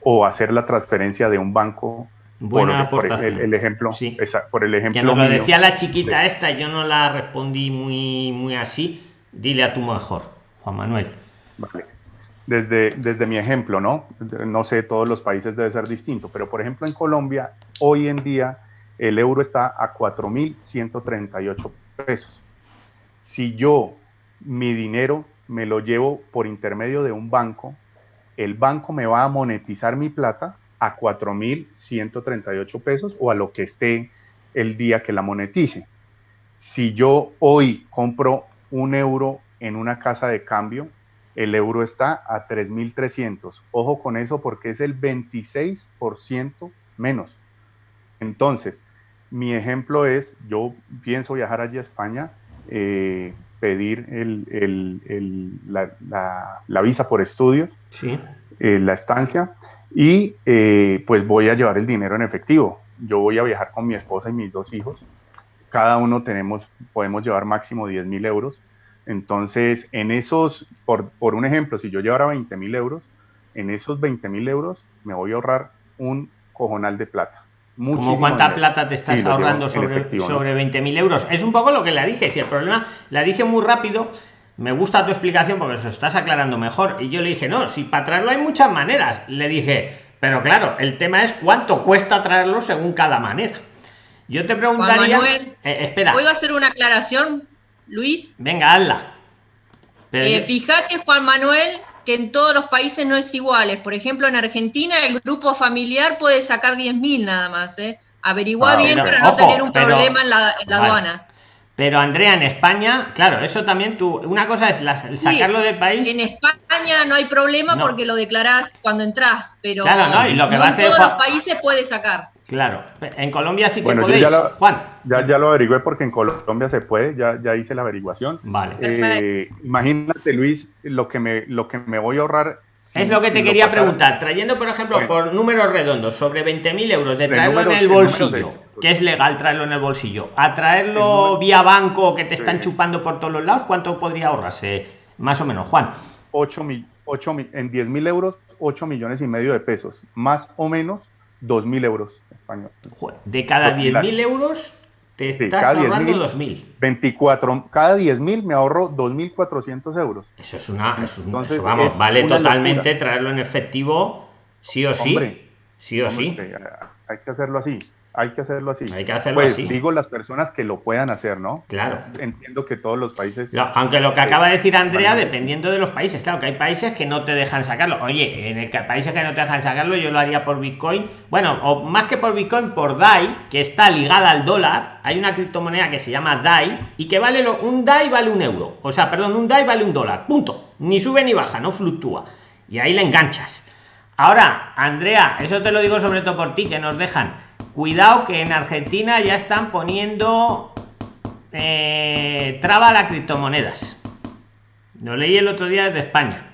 o hacer la transferencia de un banco Buena por, el, ejemplo, sí. por el ejemplo. Que nos lo decía la chiquita esta, yo no la respondí muy, muy así. Dile a tu mejor, Juan Manuel. Vale. Desde, desde mi ejemplo, ¿no? No sé, todos los países debe ser distinto, pero por ejemplo en Colombia, hoy en día el euro está a 4.138 pesos. Si yo mi dinero me lo llevo por intermedio de un banco, el banco me va a monetizar mi plata a 4.138 pesos o a lo que esté el día que la monetice. Si yo hoy compro un euro en una casa de cambio, el euro está a 3.300. Ojo con eso porque es el 26% menos. Entonces, mi ejemplo es, yo pienso viajar allí a España, eh, pedir la, visa por estudios, sí. Eh, la estancia, y eh, pues voy a llevar el dinero en efectivo. Yo voy a viajar con mi esposa y mis dos hijos. Cada uno tenemos, podemos llevar máximo 10 mil euros. Entonces, en esos, por, por un ejemplo, si yo llevara 20 mil euros, en esos 20 mil euros me voy a ahorrar un cojonal de plata. ¿Cómo cuánta plata te estás ahorrando sobre, sobre 20 mil euros? Es un poco lo que le dije. Si el problema, la dije muy rápido, me gusta tu explicación porque eso estás aclarando mejor. Y yo le dije, no, si para traerlo hay muchas maneras. Le dije, pero claro, el tema es cuánto cuesta traerlo según cada manera. Yo te preguntaría. Manuel, eh, espera. ¿Puedo hacer una aclaración, Luis? Venga, hazla. Eh, fíjate, Juan Manuel, que en todos los países no es igual. Por ejemplo, en Argentina el grupo familiar puede sacar 10.000 nada más. ¿eh? Averigua ah, bien para no tener un problema en la, aduana. Pero Andrea, en España, claro, eso también tú, una cosa es sacarlo del país. En España no hay problema porque lo declarás cuando entras, pero claro, no, y lo que va a hacer, en todos los países puede sacar. Claro, en Colombia sí que podéis. Ya lo, Juan. Ya, ya lo averigüé porque en Colombia se puede, ya, ya hice la averiguación. Vale. Eh, imagínate, Luis, lo que me, lo que me voy a ahorrar es lo que te quería preguntar. Trayendo, por ejemplo, por números redondos, sobre 20.000 euros, de traerlo en el bolsillo, que es legal traerlo en el bolsillo, a traerlo vía banco que te están chupando por todos los lados, ¿cuánto podría ahorrarse? Más o menos, Juan. 8 mil, 8 mil, en 10.000 euros, 8 millones y medio de pesos, más o menos 2.000 euros español. De cada 10.000 euros, te estás ahorrando 2.000. 24, cada 10.000 me ahorro 2.400 euros. Eso es una, Entonces, vamos, vale totalmente traerlo en efectivo, sí o sí. sí o sí. Hay que hacerlo así hay que hacerlo así. Hay que hacerlo pues, así. Digo las personas que lo puedan hacer, ¿no? Claro. Entiendo que todos los países. aunque lo que acaba de decir Andrea, dependiendo de los países, claro que hay países que no te dejan sacarlo. Oye, en el que países que no te dejan sacarlo, yo lo haría por Bitcoin. Bueno, o más que por Bitcoin, por DAI, que está ligada al dólar. Hay una criptomoneda que se llama DAI y que vale lo, un DAI vale un euro. O sea, perdón, un DAI vale un dólar. Punto. Ni sube ni baja, no fluctúa. Y ahí le enganchas. Ahora, Andrea, eso te lo digo sobre todo por ti, que nos dejan Cuidado que en Argentina ya están poniendo eh, traba a las criptomonedas. Lo leí el otro día desde España.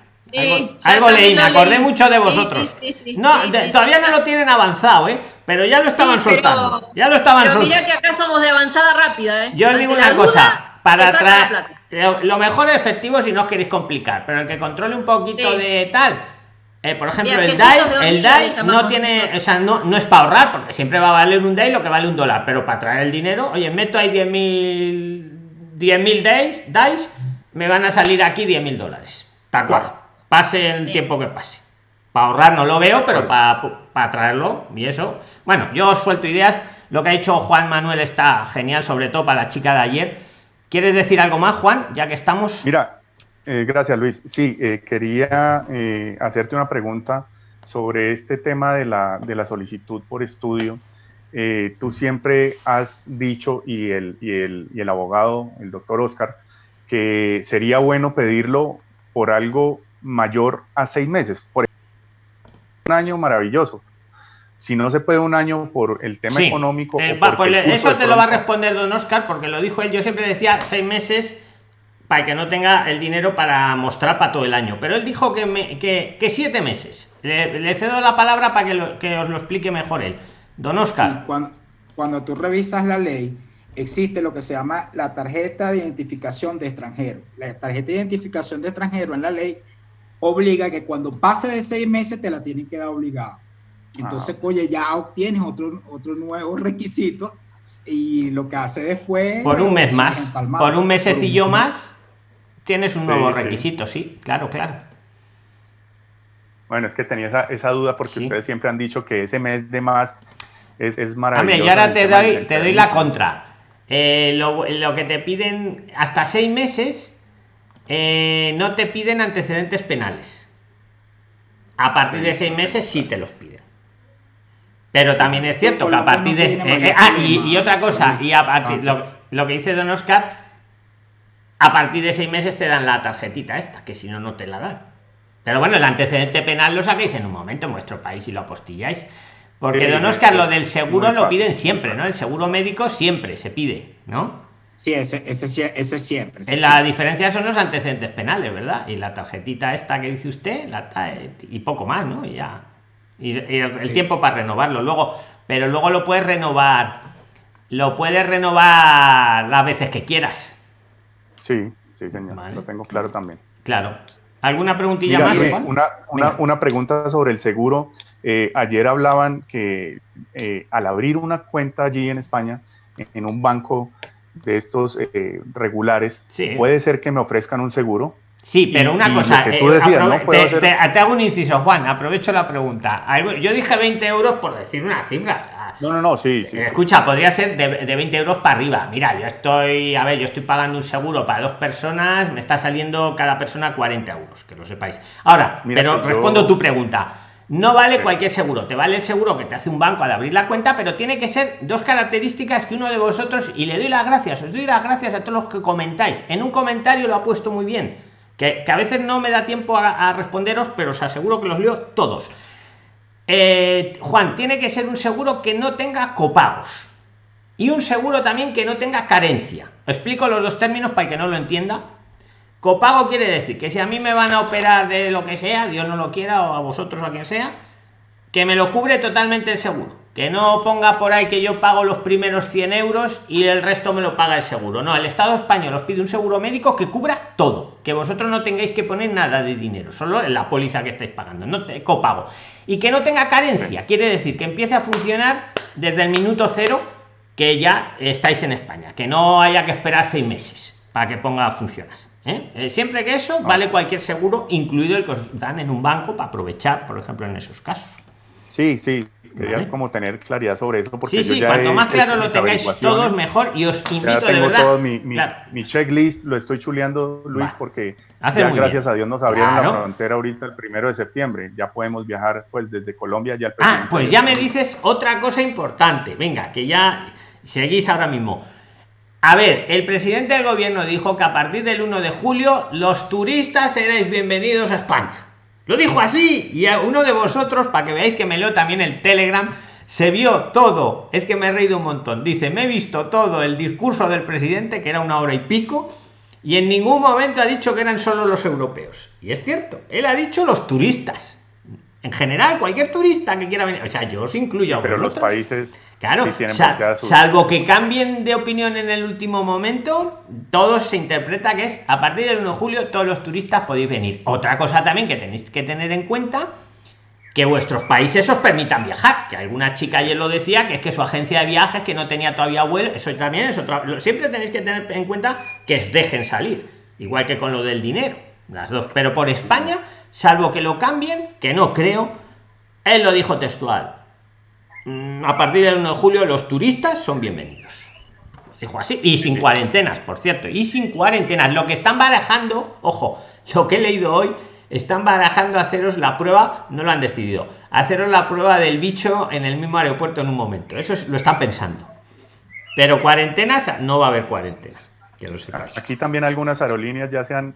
algo, leí, me acordé mucho de vosotros. no, todavía no lo tienen avanzado, ¿eh? Pero ya lo estaban soltando. Ya lo estaban pero mira que acá somos de avanzada rápida, ¿eh? Yo os digo una cosa. Para traer. Lo mejor es efectivo si no os queréis complicar. Pero el que controle un poquito de tal eh, por ejemplo, el DAI, el DAI no tiene, o sea, no, no es para ahorrar, porque siempre va a valer un DAI lo que vale un dólar, pero para traer el dinero, oye, meto ahí 10.000 10.000 DAIs, DAIs, me van a salir aquí 10.000 dólares. Tal cual. Pase el tiempo que pase. Para ahorrar no lo veo, pero para, para traerlo y eso. Bueno, yo os suelto ideas. Lo que ha hecho Juan Manuel está genial, sobre todo para la chica de ayer. ¿Quieres decir algo más, Juan? Ya que estamos. Mira, eh, gracias, Luis. Sí, eh, quería eh, hacerte una pregunta sobre este tema de la, de la solicitud por estudio. tú siempre has dicho, y el, y, el, y el abogado, el doctor Oscar, que sería bueno pedirlo por algo mayor a seis meses. Por un año maravilloso. si no se puede un año por el tema económico. Eh, pues eso te lo va a responder don Oscar, porque lo dijo él. Yo siempre decía seis meses para que no tenga el dinero para mostrar para todo el año. Pero él dijo que, que, siete meses. Le, cedo la palabra para que, que, os lo explique mejor él. Don Oscar. cuando, cuando tú revisas la ley, existe lo que se llama la tarjeta de identificación de extranjero. La tarjeta de identificación de extranjero en la ley obliga que cuando pase de seis meses te la tienen que dar obligada. Entonces, ah. oye, ya obtienes otro, otro nuevo requisito y lo que hace después... Por un mes más, por un mesecillo más, tienes un nuevo requisito, sí. claro, claro. Bueno, es que tenía esa, esa duda porque ustedes siempre han dicho que ese mes de más es, es maravilloso. Hombre, y ahora te doy, te doy la contra. Eh, lo, lo, que te piden hasta seis meses, eh, no te piden antecedentes penales. A partir de seis meses sí te los piden. Pero también es cierto que a partir de... Eh, eh, ah, y, otra cosa, y a partir, lo, que dice Don Oscar, a partir de seis meses te dan la tarjetita esta, que si no, no te la dan. Pero bueno, el antecedente penal lo saquéis en un momento en vuestro país y lo apostilláis. Porque Don Oscar, lo del seguro lo piden siempre, ¿no? El seguro médico siempre se pide, ¿no? Sí, ese, ese, ese siempre. en la diferencia son los antecedentes penales, ¿verdad? Y la tarjetita esta que dice usted, la, y poco más, ¿no? Y ya y, el, tiempo para renovarlo luego pero luego lo puedes renovar lo puedes renovar las veces que quieras sí sí señor. Lo tengo claro también. Claro. Alguna preguntilla más una, una, una, pregunta sobre el seguro. Eh, ayer hablaban que eh, al abrir una cuenta allí en España en, un banco de estos eh, regulares puede ser que me ofrezcan un seguro. Sí, pero una cosa, eh, te, hago un inciso, Juan, aprovecho la pregunta. Yo dije 20 euros por decir una cifra. No, no, no, sí, sí. Escucha, podría ser de, de, 20 euros para arriba. Mira, yo estoy, a ver, yo estoy pagando un seguro para dos personas, me está saliendo cada persona 40 euros, que lo sepáis. Ahora, pero respondo tu pregunta. No vale cualquier seguro, te vale el seguro que te hace un banco al abrir la cuenta, pero tiene que ser dos características que uno de vosotros, y le doy las gracias, os doy las gracias a todos los que comentáis. En un comentario lo ha puesto muy bien que, a veces no me da tiempo a, responderos, pero os aseguro que los leo todos. Eh, Juan, tiene que ser un seguro que no tenga copagos y un seguro también que no tenga carencia. explico los dos términos para el que no lo entienda. Copago quiere decir que si a mí me van a operar de lo que sea, Dios no lo quiera, o a vosotros o a quien sea, que me lo cubre totalmente el seguro que no ponga por ahí que yo pago los primeros 100 euros y el resto me lo paga el seguro. No, el Estado español os pide un seguro médico que cubra todo, que vosotros no tengáis que poner nada de dinero, solo en la póliza que estáis pagando, no te copago. Y que no tenga carencia, quiere decir que empiece a funcionar desde el minuto cero que ya estáis en España, que no haya que esperar seis meses para que ponga a funcionar. ¿eh? Eh, siempre que eso vale cualquier seguro, incluido el que os dan en un banco para aprovechar, por ejemplo, en esos casos. Sí, sí, quería como tener claridad sobre eso. Porque sí, sí, cuanto más claro lo tengáis todos, mejor. Y os invito ya tengo Todo mi, mi, checklist, lo estoy chuleando, Luis, porque ya gracias a Dios nos abrieron la frontera ahorita el primero de septiembre. Ya podemos viajar pues desde Colombia ya al Ah, pues ya me dices otra cosa importante. Venga, que ya seguís ahora mismo. A ver, el presidente del gobierno dijo que a partir del 1 de julio los turistas seréis bienvenidos a España. Lo dijo así. Y a uno de vosotros, para que veáis que me leo también el Telegram, se vio todo. Es que me he reído un montón. Dice, me he visto todo el discurso del presidente, que era una hora y pico, y en ningún momento ha dicho que eran solo los europeos. Y es cierto, él ha dicho los turistas. En general, cualquier turista que quiera venir. O sea, yo os incluyo a Pero los países Claro, salvo que cambien de opinión en el último momento, todo se interpreta que es a partir del 1 de julio todos los turistas podéis venir. Otra cosa también que tenéis que tener en cuenta que vuestros países os permitan viajar, que alguna chica ayer lo decía, que es que su agencia de viajes que no tenía todavía vuelo, eso también es otra, siempre tenéis que tener en cuenta que os dejen salir, igual que con lo del dinero, las dos, pero por España, salvo que lo cambien, que no creo, él lo dijo textual, Mm, a partir del 1 de julio los turistas son bienvenidos. Dijo así. Y sin cuarentenas, por cierto. Y sin cuarentenas. Lo que están barajando, ojo, lo que he leído hoy, están barajando haceros la prueba, no lo han decidido, haceros la prueba del bicho en el mismo aeropuerto en un momento. Eso lo están pensando. Pero cuarentenas, no va a haber cuarentena. Que lo Aquí también algunas aerolíneas ya se han,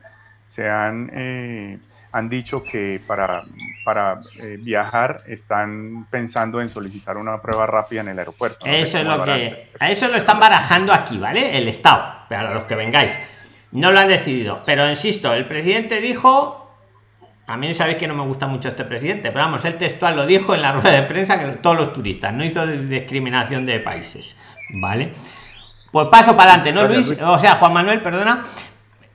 se han, eh, han dicho que para para eh, viajar están pensando en solicitar una prueba rápida en el aeropuerto. Eso es lo que... A eso lo están barajando aquí, ¿vale? El Estado, para los que vengáis. No lo han decidido, pero insisto, el presidente dijo... A mí sabéis que no me gusta mucho este presidente, pero vamos, el textual lo dijo en la rueda de prensa que todos los turistas, no hizo discriminación de países, ¿vale? Pues paso para adelante, ¿no, Luis? O sea, Juan Manuel, perdona.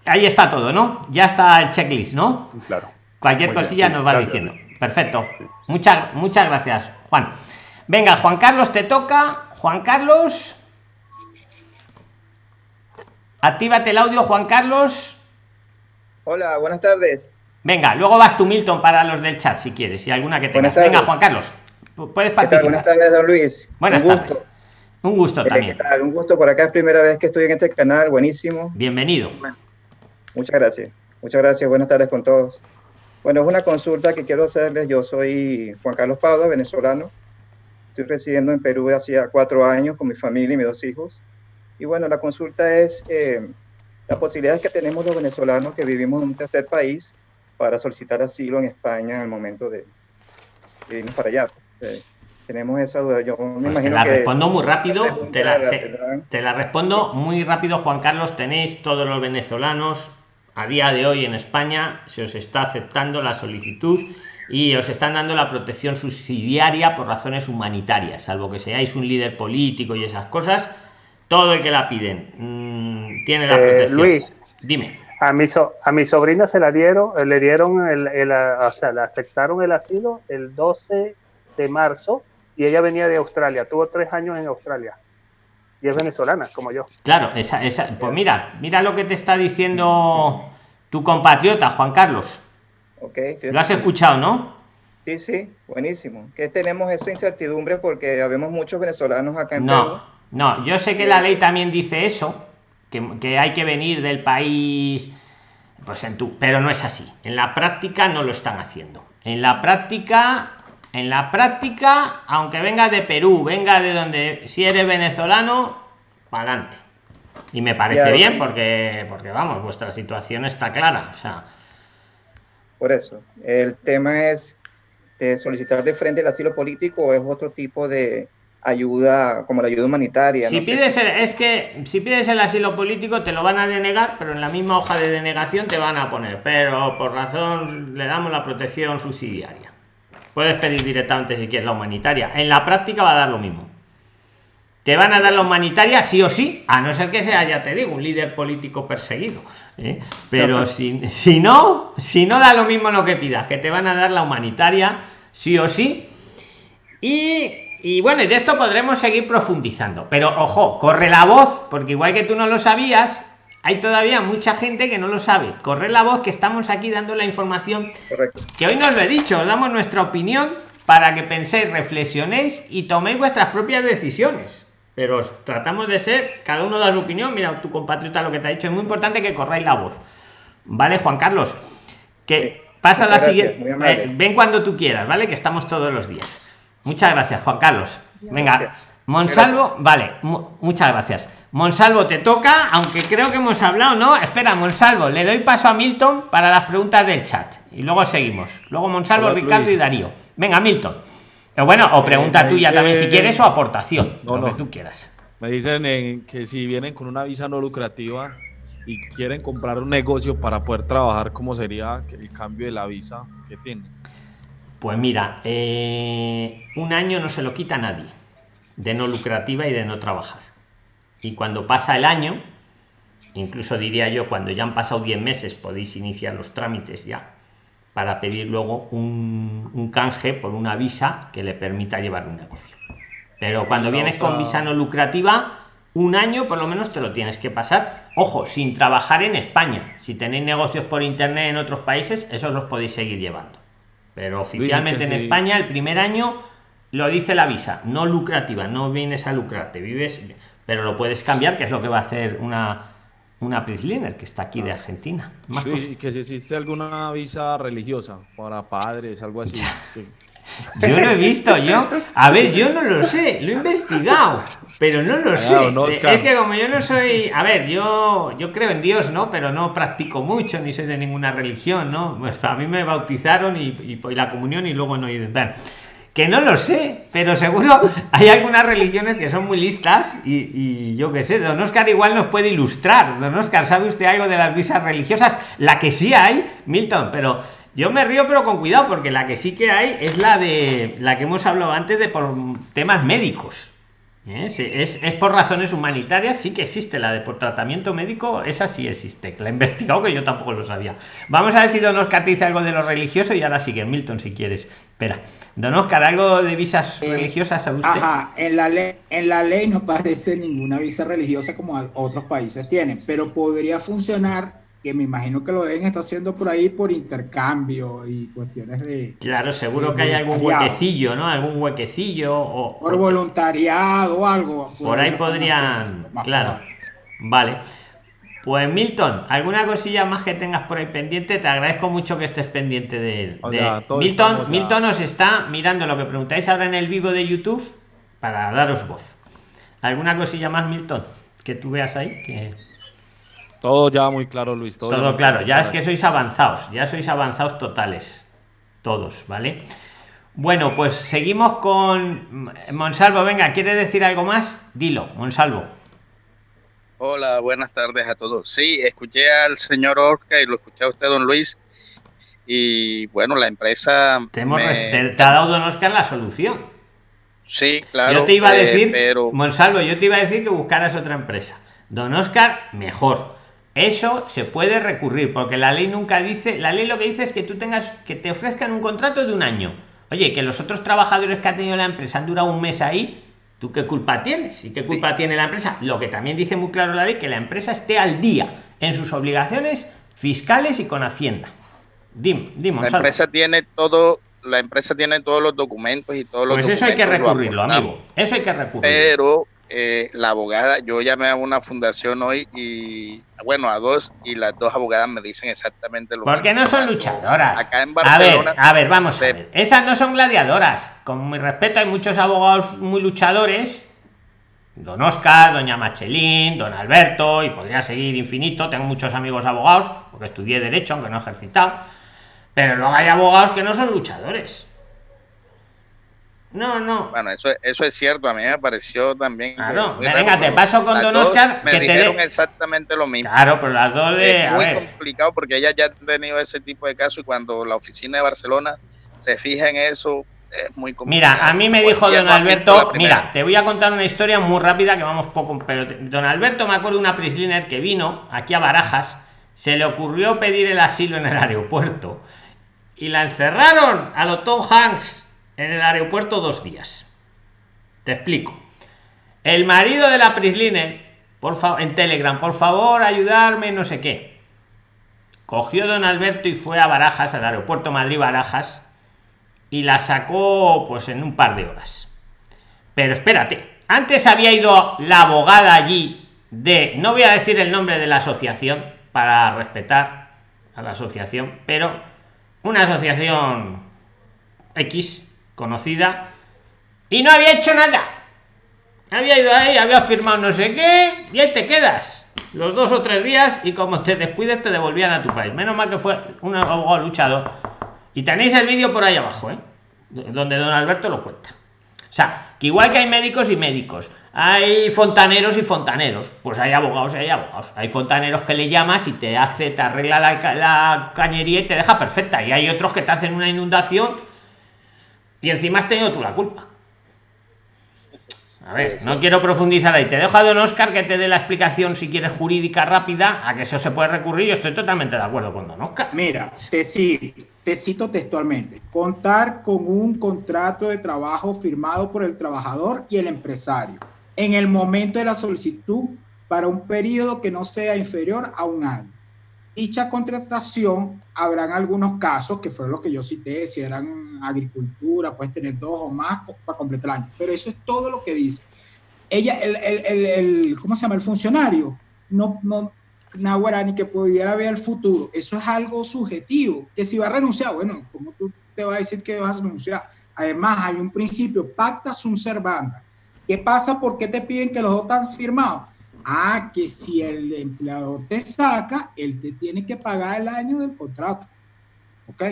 Ahí está todo, ¿no? Ya está el checklist, ¿no? Claro. Cualquier cosilla nos va diciendo. Perfecto. Muchas, muchas gracias, Juan. Venga, Juan Carlos, te toca. Juan Carlos. Actívate el audio, Juan Carlos. Hola, buenas tardes. Venga, luego vas tú, Milton, para los del chat, si quieres, si alguna que tengas. Venga, Juan Carlos, puedes participar. Buenas tardes, don Luis. Buenas tardes. Un gusto también. Un gusto por acá, es primera vez que estoy en este canal, buenísimo. Bienvenido. Muchas gracias. Muchas gracias, buenas tardes con todos. Bueno, es una consulta que quiero hacerles. Yo soy Juan Carlos Pado, venezolano. Estoy residiendo en Perú hace cuatro años con mi familia y mis dos hijos. Y bueno, la consulta es eh, las posibilidades que tenemos los venezolanos que vivimos en un tercer país para solicitar asilo en España en el momento de, irnos para allá. Eh, tenemos esa duda. Yo me pues imagino te la respondo muy rápido. Te la, te la respondo muy rápido, Juan Carlos. Tenéis todos los venezolanos a día de hoy en España se os está aceptando la solicitud y os están dando la protección subsidiaria por razones humanitarias, salvo que seáis un líder político y esas cosas, todo el que la piden mm, tiene la eh, protección. Luis, dime. A mi, a mi sobrina se la dieron, eh, le dieron, el, o sea, le aceptaron el asilo el 12 de marzo y ella venía de Australia, tuvo tres años en Australia y es venezolana, como yo. Claro, esa, esa, pues mira, mira lo que te está diciendo tu compatriota, Juan Carlos. Okay, lo has escuchado, ¿no? Sí, sí, buenísimo. Que tenemos esa incertidumbre porque habemos muchos venezolanos acá en no, Perú. No, yo sé que la ley también dice eso, que, que hay que venir del país, pues en tu, pero no es así. En la práctica no lo están haciendo. En la práctica en la práctica, aunque venga de Perú, venga de donde, si eres venezolano, para adelante. Y me parece bien porque, porque, vamos, vuestra situación está clara. O sea. Por eso, el tema es solicitar de frente el asilo político o es otro tipo de ayuda, como la ayuda humanitaria. Si pides, es que si pides el asilo político te lo van a denegar, pero en la misma hoja de denegación te van a poner, pero por razón le damos la protección subsidiaria. Puedes pedir directamente si quieres la humanitaria. En la práctica va a dar lo mismo. Te van a dar la humanitaria sí o sí, a no ser que sea, ya te digo, un líder político perseguido. ¿eh? Pero si, si no, si no da lo mismo lo que pidas, que te van a dar la humanitaria sí o sí. Y, y bueno, y de esto podremos seguir profundizando. Pero ojo, corre la voz, porque igual que tú no lo sabías, hay todavía mucha gente que no lo sabe. Correr la voz que estamos aquí dando la información que hoy nos lo he dicho, os damos nuestra opinión para que penséis, reflexionéis y toméis vuestras propias decisiones. Pero tratamos de ser, cada uno da su opinión. Mira, tu compatriota lo que te ha dicho, es muy importante que corráis la voz. ¿Vale, Juan Carlos? Que pasa la siguiente. Eh, ven cuando tú quieras, ¿vale? Que estamos todos los días. Muchas gracias, Juan Carlos. Venga, Monsalvo, vale, muchas gracias. Monsalvo, te toca, aunque creo que hemos hablado, ¿no? Espera, Monsalvo, le doy paso a Milton para las preguntas del chat y luego seguimos. Luego Monsalvo, Ricardo y Darío. Venga, Milton. Eh, bueno, o pregunta tuya también si quieres o aportación, lo que tú quieras. Me dicen que si vienen con una visa no lucrativa y quieren comprar un negocio para poder trabajar, ¿cómo sería el cambio de la visa que tienen? Pues mira, eh, un año no se lo quita a nadie de no lucrativa y de no trabajar. Y cuando pasa el año, incluso diría yo, cuando ya han pasado 10 meses, podéis iniciar los trámites ya para pedir luego un, canje por una visa que le permita llevar un negocio. Pero cuando vienes con visa no lucrativa, un año por lo menos te lo tienes que pasar. Ojo, sin trabajar en España. Si tenéis negocios por internet en otros países, esos los podéis seguir llevando. Pero oficialmente en España, el primer año lo dice la visa, no lucrativa, no vienes a lucrarte, vives, pero lo puedes cambiar, que es lo que va a hacer una una Prisliner que está aquí de Argentina. que si existe alguna visa religiosa para padres, algo así. Yo lo he visto, yo. A ver, yo no lo sé, lo he investigado. pero no lo sé. es que como yo no soy, a ver, yo yo creo en Dios, ¿no? Pero no practico mucho ni soy de ninguna religión, ¿no? Pues a mí me bautizaron y, y, la comunión y luego no ido. Que no lo sé, pero seguro hay algunas religiones que son muy listas y, yo qué sé, don Oscar igual nos puede ilustrar. Don Oscar, ¿sabe usted algo de las visas religiosas? La que sí hay, Milton, pero yo me río pero con cuidado porque la que sí que hay es la de la que hemos hablado antes de por temas médicos ¿Eh? Es, por razones humanitarias, sí que existe la de por tratamiento médico, esa sí existe, la he investigado que yo tampoco lo sabía. Vamos a ver si Don Oscar te dice algo de lo religioso y ahora sigue Milton si quieres. Espera, Don Oscar, ¿algo de visas religiosas a usted? Ajá, en la, ley, en la ley no parece ninguna visa religiosa como otros países tienen, pero podría funcionar que me imagino que lo deben estar haciendo por ahí por intercambio y cuestiones de... Claro, seguro que hay algún huequecillo, ¿no? Algún huequecillo o... Por voluntariado o algo. Por ahí podrían... Claro. Vale. Pues Milton, ¿alguna cosilla más que tengas por ahí pendiente? Te agradezco mucho que estés pendiente de él. Milton, Milton nos está mirando lo que preguntáis ahora en el vivo de YouTube para daros voz. ¿Alguna cosilla más, Milton? Que tú veas ahí. Que... Todo ya muy claro, Luis. Todo, claro, ya es que sois avanzados, ya sois avanzados totales. Todos, ¿vale? Bueno, pues seguimos con Monsalvo. Venga, ¿quiere decir algo más? Dilo, Monsalvo. Hola, buenas tardes a todos. Sí, escuché al señor Orca y lo escuché a usted, don Luis. Y bueno, la empresa. Te, ha dado don Oscar la solución. Sí, claro. Yo te iba a eh, decir, pero... Monsalvo, yo te iba a decir que buscaras otra empresa. Don Oscar, mejor eso se puede recurrir, porque la ley nunca dice, la ley lo que dice es que tú tengas, que te ofrezcan un contrato de un año. Oye, que los otros trabajadores que ha tenido la empresa han durado un mes ahí, ¿tú qué culpa tienes? ¿Y qué culpa tiene la empresa? Lo que también dice muy claro la ley, que la empresa esté al día en sus obligaciones fiscales y con Hacienda. Dim, la empresa tiene todo, la empresa tiene todos los documentos y todos los Pues eso hay que recurrirlo, amigo. Eso hay que recurrirlo. Pero eh, la abogada, yo llamé a una fundación hoy y, bueno, a dos, y las dos abogadas me dicen exactamente lo mismo. Porque no son luchadoras. Acá en Barcelona. A ver, a ver, vamos a ver. Esas no son gladiadoras. Con mi respeto, hay muchos abogados muy luchadores. Don Oscar, doña Machelín, don Alberto, y podría seguir infinito. Tengo muchos amigos abogados, porque estudié Derecho, aunque no he ejercitado. Pero luego hay abogados que no son luchadores. No, no. Bueno, eso, eso es cierto, a mí me pareció también. Claro, venga, te paso con Don Oscar. Me dijeron exactamente lo mismo. Claro, pero las dos de. Es muy complicado porque ella ya ha tenido ese tipo de casos y cuando la oficina de Barcelona se fija en eso, es muy complicado. Mira, a mí me dijo Don Alberto, mira, te voy a contar una historia muy rápida que vamos poco, pero Don Alberto me acuerdo de una prisliner que vino aquí a Barajas, se le ocurrió pedir el asilo en el aeropuerto y la encerraron a lo Tom Hanks en el aeropuerto dos días. Te explico. El marido de la Prisliner, por favor, en Telegram, por favor, ayudarme, no sé qué. Cogió don Alberto y fue a Barajas, al aeropuerto Madrid-Barajas, y la sacó pues en un par de horas. Pero espérate, antes había ido la abogada allí de, no voy a decir el nombre de la asociación para respetar a la asociación, pero una asociación X conocida y no había hecho nada. Había ido ahí había firmado no sé qué y ahí te quedas los dos o tres días y como te descuides te devolvían a tu país. Menos mal que fue un abogado luchador y tenéis el vídeo por ahí abajo ¿eh? donde don alberto lo cuenta. O sea que igual que hay médicos y médicos hay fontaneros y fontaneros. Pues hay abogados y hay abogados. Hay fontaneros que le llamas y te hace te arregla la, la cañería y te deja perfecta. Y hay otros que te hacen una inundación y encima has tenido tú la culpa. A ver, no quiero profundizar ahí. Te dejo a don Oscar que te dé la explicación, si quieres, jurídica rápida, a que eso se puede recurrir. Yo estoy totalmente de acuerdo con don Oscar. Mira, te, te cito textualmente. Contar con un contrato de trabajo firmado por el trabajador y el empresario en el momento de la solicitud para un periodo que no sea inferior a un año dicha contratación, habrán algunos casos, que fue lo que yo cité, si eran agricultura, puedes tener dos o más para completar el año, pero eso es todo lo que dice. Ella, el, el, el, ¿cómo se llama? El funcionario, no, no, ni que pudiera ver el futuro, eso es algo subjetivo, que si va a renunciar, bueno, ¿cómo tú te vas a decir que vas a renunciar? Además, hay un principio, pacta sunt servanda, ¿Qué pasa? ¿Por qué te piden que los dos están firmados? Ah, que si el empleador te saca, él te tiene que pagar el año del contrato. ¿Ok?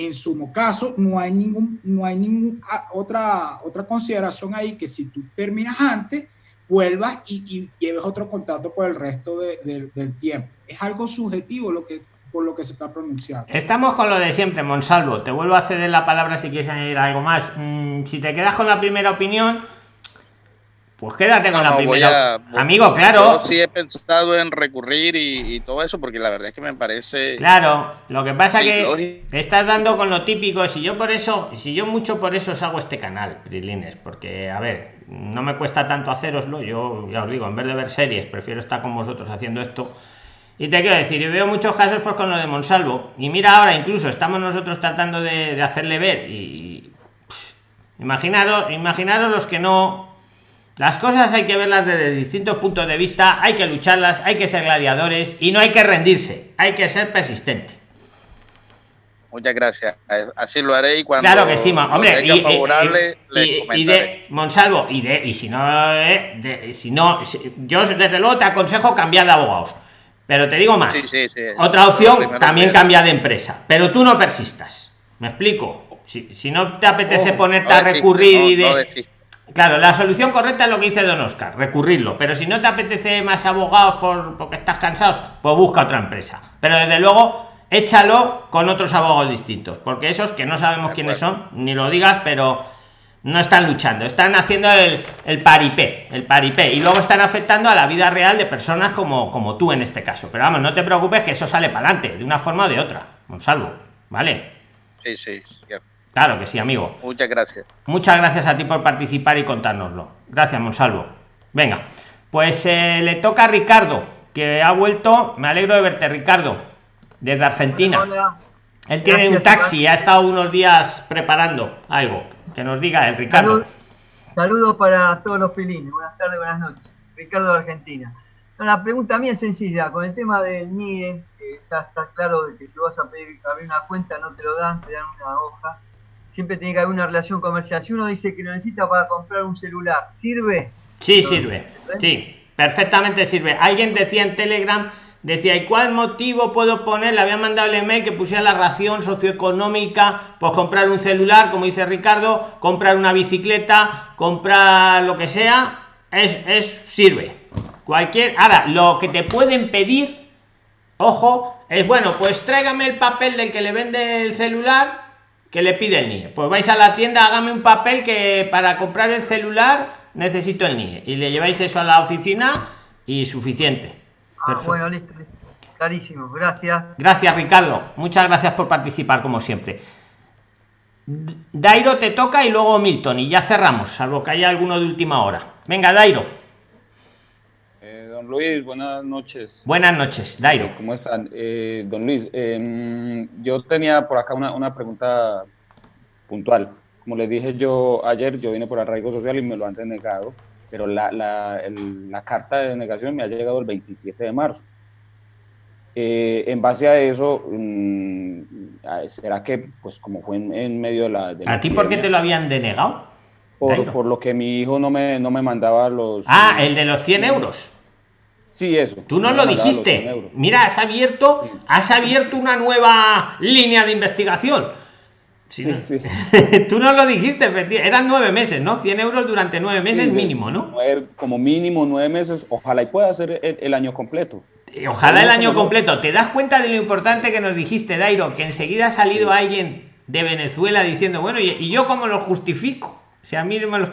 En su caso, no hay ningún, no hay ningún ah, otra, otra consideración ahí que si tú terminas antes, vuelvas y, lleves otro contrato por el resto del tiempo. Es algo subjetivo lo que por lo que se está pronunciando. Estamos con lo de siempre, Monsalvo. Te vuelvo a ceder la palabra si quieres añadir algo más. Mm, si te quedas con la primera opinión, pues quédate con la primera. Amigo, claro. sí he pensado en recurrir y, todo eso, porque la verdad es que me parece. Claro, lo que pasa que estás dando con lo típico. Si yo por eso, si yo mucho por eso os hago este canal, Prilines, porque a ver, no me cuesta tanto haceroslo. Yo ya os digo, en vez de ver series, prefiero estar con vosotros haciendo esto. Y te quiero decir, y veo muchos casos pues con lo de Monsalvo. Y mira ahora, incluso estamos nosotros tratando de, hacerle ver. Y, imaginaros, imaginaros los que no las cosas hay que verlas desde distintos puntos de vista, hay que lucharlas, hay que ser gladiadores y no hay que rendirse, hay que ser persistente. Muchas gracias. Así lo haré y cuando claro que sí, hombre, y, favorable, y, de Monsalvo y de y si no, eh, si no, yo desde luego te aconsejo cambiar de abogados. Pero te digo más. Otra opción también cambia de empresa, pero tú no persistas. ¿Me explico? Si, si no te apetece ponerte a recurrir y de Claro, la solución correcta es lo que dice Don Oscar, recurrirlo. Pero si no te apetece más abogados por, porque estás cansados, pues busca otra empresa. Pero desde luego, échalo con otros abogados distintos. Porque esos que no sabemos quiénes son, ni lo digas, pero no están luchando, están haciendo el, el paripé, el paripé. Y luego están afectando a la vida real de personas como, como tú en este caso. Pero vamos, no te preocupes que eso sale para adelante, de una forma o de otra. Un salvo, ¿vale? Sí, sí, Claro que sí, amigo. Muchas gracias. Muchas gracias a ti por participar y contárnoslo. Gracias, Monsalvo. Venga, pues eh, le toca a Ricardo, que ha vuelto. Me alegro de verte, Ricardo, desde Argentina. Él tiene un taxi, ha estado unos días preparando algo. Que nos diga el Ricardo. Saludos para todos los pilines. Buenas tardes, buenas noches. Ricardo de Argentina. La pregunta mía es sencilla. Con el tema del NIE, está, está claro de que si vas a pedir abrir una cuenta no te lo dan, te dan una hoja siempre tiene que haber una relación comercial. Si uno dice que lo necesita para comprar un celular, ¿sirve? Sí, sirve. Sí, perfectamente sirve. Alguien decía en Telegram, decía, ¿y cuál motivo puedo poner? Le había mandado el email que pusiera la ración socioeconómica, pues comprar un celular, como dice Ricardo, comprar una bicicleta, comprar lo que sea, es, es sirve. Cualquier, ahora, lo que te pueden pedir, ojo, es bueno, pues tráigame el papel del que le vende el celular que le pide el NIE? Pues vais a la tienda, hágame un papel que para comprar el celular necesito el NIE. Y le lleváis eso a la oficina y suficiente. Ah, bueno, listo, Clarísimo, gracias. Gracias, Ricardo. Muchas gracias por participar, como siempre. Dairo te toca y luego Milton. Y ya cerramos, salvo que haya alguno de última hora. Venga, Dairo. Luis, buenas noches. Buenas noches, Dairo. ¿Cómo están? Eh, don Luis, em, yo tenía por acá una, pregunta puntual. Como les dije yo ayer, yo vine por arraigo social y me lo han denegado, pero la, la, carta de denegación me ha llegado el 27 de marzo. Eh, en base a eso, mm, ¿será que, pues como fue en, medio de la... ¿A ti por qué te lo habían denegado? Por, por, lo que mi hijo no me, no me mandaba los... Ah, el de los 100 euros. Sí, eso. Tú no lo dijiste. Mira, has abierto, has abierto una nueva línea de investigación. Sí, sí. Tú no lo dijiste, eran nueve meses, ¿no? 100 euros durante nueve meses mínimo, ¿no? Como mínimo nueve meses, ojalá y pueda ser el, año completo. Ojalá el año completo. ¿Te das cuenta de lo importante que nos dijiste, Dairo? Que enseguida ha salido alguien de Venezuela diciendo, bueno, ¿y, yo cómo lo justifico? O sea, a mí me los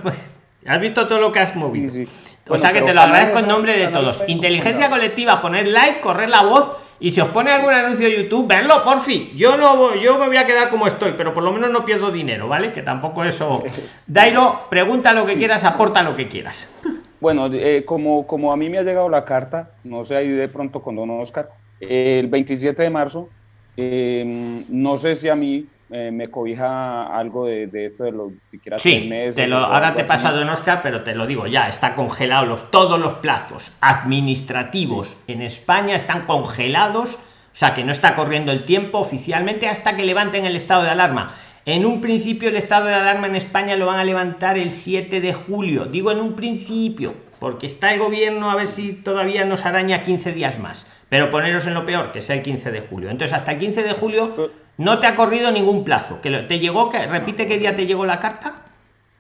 Has visto todo lo que has movido. Sí, sí o sea que te lo agradezco en nombre de todos. Inteligencia colectiva, poner like, correr la voz y si os pone algún anuncio de YouTube, verlo, por fin. Yo no yo me voy a quedar como estoy, pero por lo menos no pierdo dinero, ¿vale? Que tampoco eso. Dairo, pregunta lo que quieras, aporta lo que quieras. Bueno, eh, como, como a mí me ha llegado la carta, no sé ahí de pronto con don Oscar, el 27 de marzo, eh, no sé si a mí eh, me cobija algo de, de, eso de los siquiera sí, meses. Te lo, ahora te he pasado en Oscar, pero te lo digo ya, está congelado los, todos los plazos administrativos en España están congelados, o sea que no está corriendo el tiempo oficialmente hasta que levanten el estado de alarma. En un principio el estado de alarma en España lo van a levantar el 7 de julio. Digo en un principio, porque está el gobierno a ver si todavía nos araña 15 días más. Pero poneros en lo peor, que sea el 15 de julio. Entonces hasta el 15 de julio no te ha corrido ningún plazo. Que te llegó, que repite qué día te llegó la carta.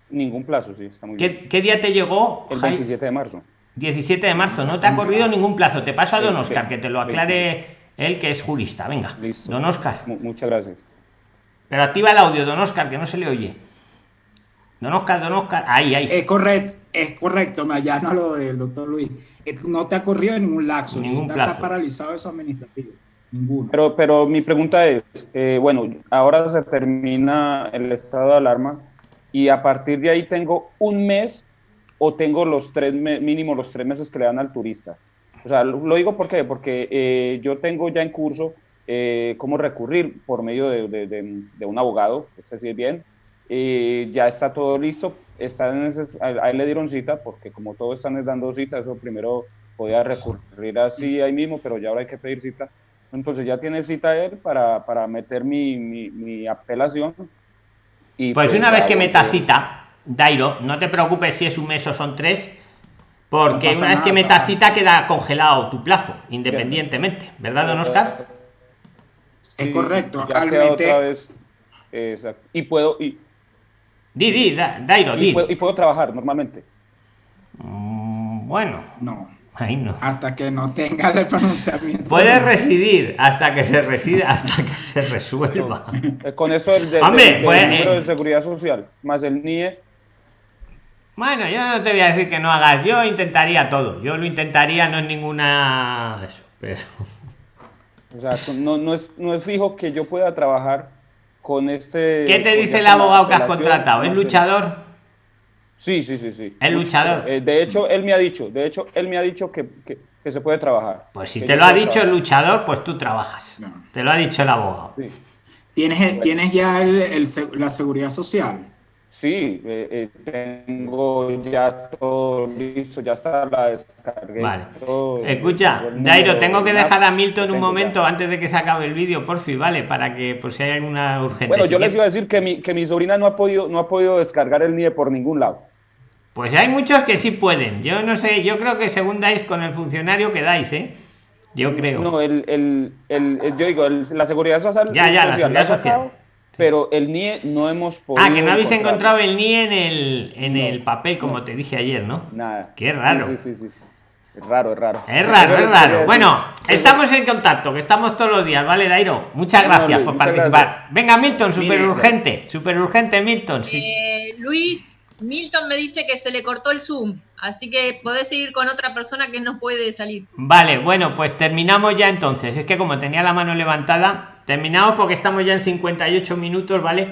Ningún plazo, sí, está muy ¿Qué, bien. ¿Qué día te llegó? El 27 de marzo. 17 de marzo, no te ha corrido ningún plazo. Te paso a don Oscar, que te lo aclare él, que es jurista. Venga, don Oscar. muchas gracias. Pero activa el audio, don Oscar, que no se le oye. Don Oscar, don Oscar, ahí, ahí. Es correcto, es correcto, me allano a lo del doctor Luis. No te ha corrido ningún laxo, Ningún plazo. está paralizado eso administrativo. Ninguno. Pero, pero mi pregunta es, eh, bueno, ahora se termina el estado de alarma y a partir de ahí tengo un mes o tengo los tres mínimo los tres meses que le dan al turista. O sea, lo, lo digo ¿por qué? porque eh, yo tengo ya en curso eh, cómo recurrir por medio de, de- un abogado, es decir, bien, eh, ya está todo listo, está en ese- a, a él le dieron cita, porque como todos están dando cita, eso primero podía recurrir así ahí mismo, pero ya ahora hay que pedir cita. Entonces ya tiene cita él para, para meter mi, mi, mi apelación. Y Pues una vez que meta cita, Dairo, no te preocupes si es un mes o son tres, porque No una vez que meta cita queda congelado tu plazo, independientemente, ¿verdad, don Oscar? Es correcto. ya queda otra vez. exacto. Y puedo, y, Di, di, Da- Dairo, y di. puedo, y puedo trabajar normalmente. Mm, Bueno, No, no. hasta que no tenga el pronunciamiento. Puedes residir hasta que se reside, hasta que se resuelva. Eh, Con esto del, del- Hombre, del pues, número eh. de seguridad social, más el NIE, Bueno, yo no te voy a decir que no hagas, yo intentaría todo. Yo lo intentaría, no es ninguna. Eso, pero. o sea, no, no, es, no es fijo que yo pueda trabajar con este... ¿Qué te dice el abogado que has contratado? ¿Es luchador? Sí, sí, sí, sí. ¿Es luchador? Eh, de hecho, él me ha dicho, de hecho, él me ha dicho que, que, que se puede trabajar. Pues si te lo ha dicho el luchador, pues tú trabajas. No. Te lo ha dicho el abogado. Sí. ¿Tienes, tienes ya el- el la seguridad social. Sí, eh, eh, tengo ya todo listo, ya está la descargué. Vale. todo, Escucha, Dairo, tengo que de dejar a Milton un ya. momento antes de que se acabe el vídeo, por fin, ¿vale? Para que, por si hay alguna urgente. Bueno, yo les iba a decir que mi, que mi sobrina no ha podido, no ha podido descargar el NIE por ningún lado. Pues hay muchos que sí pueden. Yo no sé, yo creo que según dais con el funcionario que dais, ¿eh? Yo creo. No, el, el, el, el- yo digo, el- la seguridad social, Ya, ya, la seguridad social. Pero el NIE no hemos podido. ah, que no habéis encontrado el NIE en el, en No, el papel, como no. te dije ayer, ¿no? Nada. Qué raro. Sí, sí, sí, sí. Es raro, es raro. Es raro, es raro. Bueno, estamos en contacto, que estamos todos los días, ¿vale, Dairo? Muchas gracias Luis, por muchas participar. gracias. Venga, Milton, súper urgente, súper urgente, Milton. sí. Eh, Luis, Milton me dice que se le cortó el Zoom, así que podés seguir con otra persona que no puede salir. Vale, bueno, pues terminamos ya entonces. Es que como tenía la mano levantada, terminamos porque estamos ya en 58 minutos, ¿vale?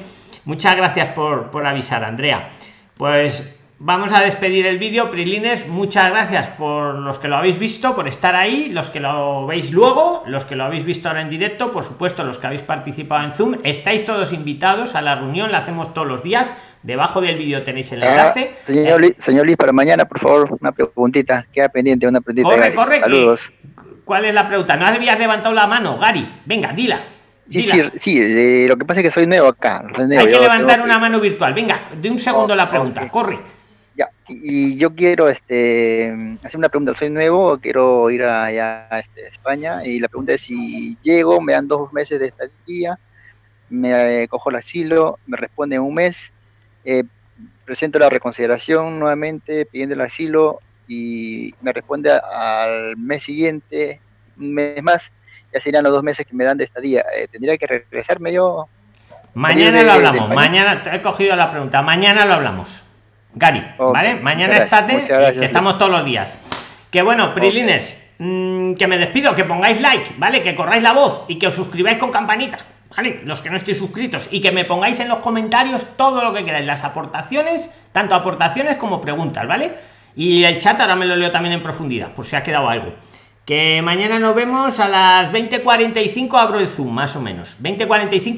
Muchas gracias por, por avisar, Andrea. Pues vamos a despedir el vídeo, Prilines. Muchas gracias por los que lo habéis visto, por estar ahí, los que lo veis luego, los que lo habéis visto ahora en directo, por supuesto, los que habéis participado en Zoom. Estáis todos invitados a la reunión, la hacemos todos los días. Debajo del vídeo tenéis el Ah, enlace. señor, Luis, señor Luis, para mañana, por favor, una preguntita. Queda pendiente una preguntita. Corre, corre, Saludos. ¿Cuál es la pregunta? No habías levantado la mano, Gary. Venga, dila. Sí, sí, sí, eh, lo que pasa es que soy nuevo acá. soy nuevo, Hay que levantar una mano virtual. Venga, de un segundo Oh, la pregunta. Corre. Ya, y yo quiero este, hacer una pregunta. Soy nuevo, quiero ir allá a este, España y la pregunta es si llego, me dan dos meses de estadía, me eh, cojo el asilo, me responde en un mes, eh, presento la reconsideración nuevamente pidiendo el asilo y me responde al mes siguiente, un mes más, ya serían los dos meses que me dan de estadía. Eh, ¿Tendría que regresarme yo? Mañana lo de hablamos. Mañana te he cogido la pregunta. Mañana lo hablamos. Gary, ¿vale? Mañana gracias, estate, muchas gracias, que estamos todos los días. Que bueno, Prilines, mm, que me despido, que pongáis like, ¿vale? Que corráis la voz y que os suscribáis con campanita, ¿vale? Los que no estéis suscritos y que me pongáis en los comentarios todo lo que queráis, las aportaciones, tanto aportaciones como preguntas, ¿vale? Y el chat ahora me lo leo también en profundidad, por si ha quedado algo. Que mañana nos vemos a las 20.45, abro el Zoom, más o menos. 20.45.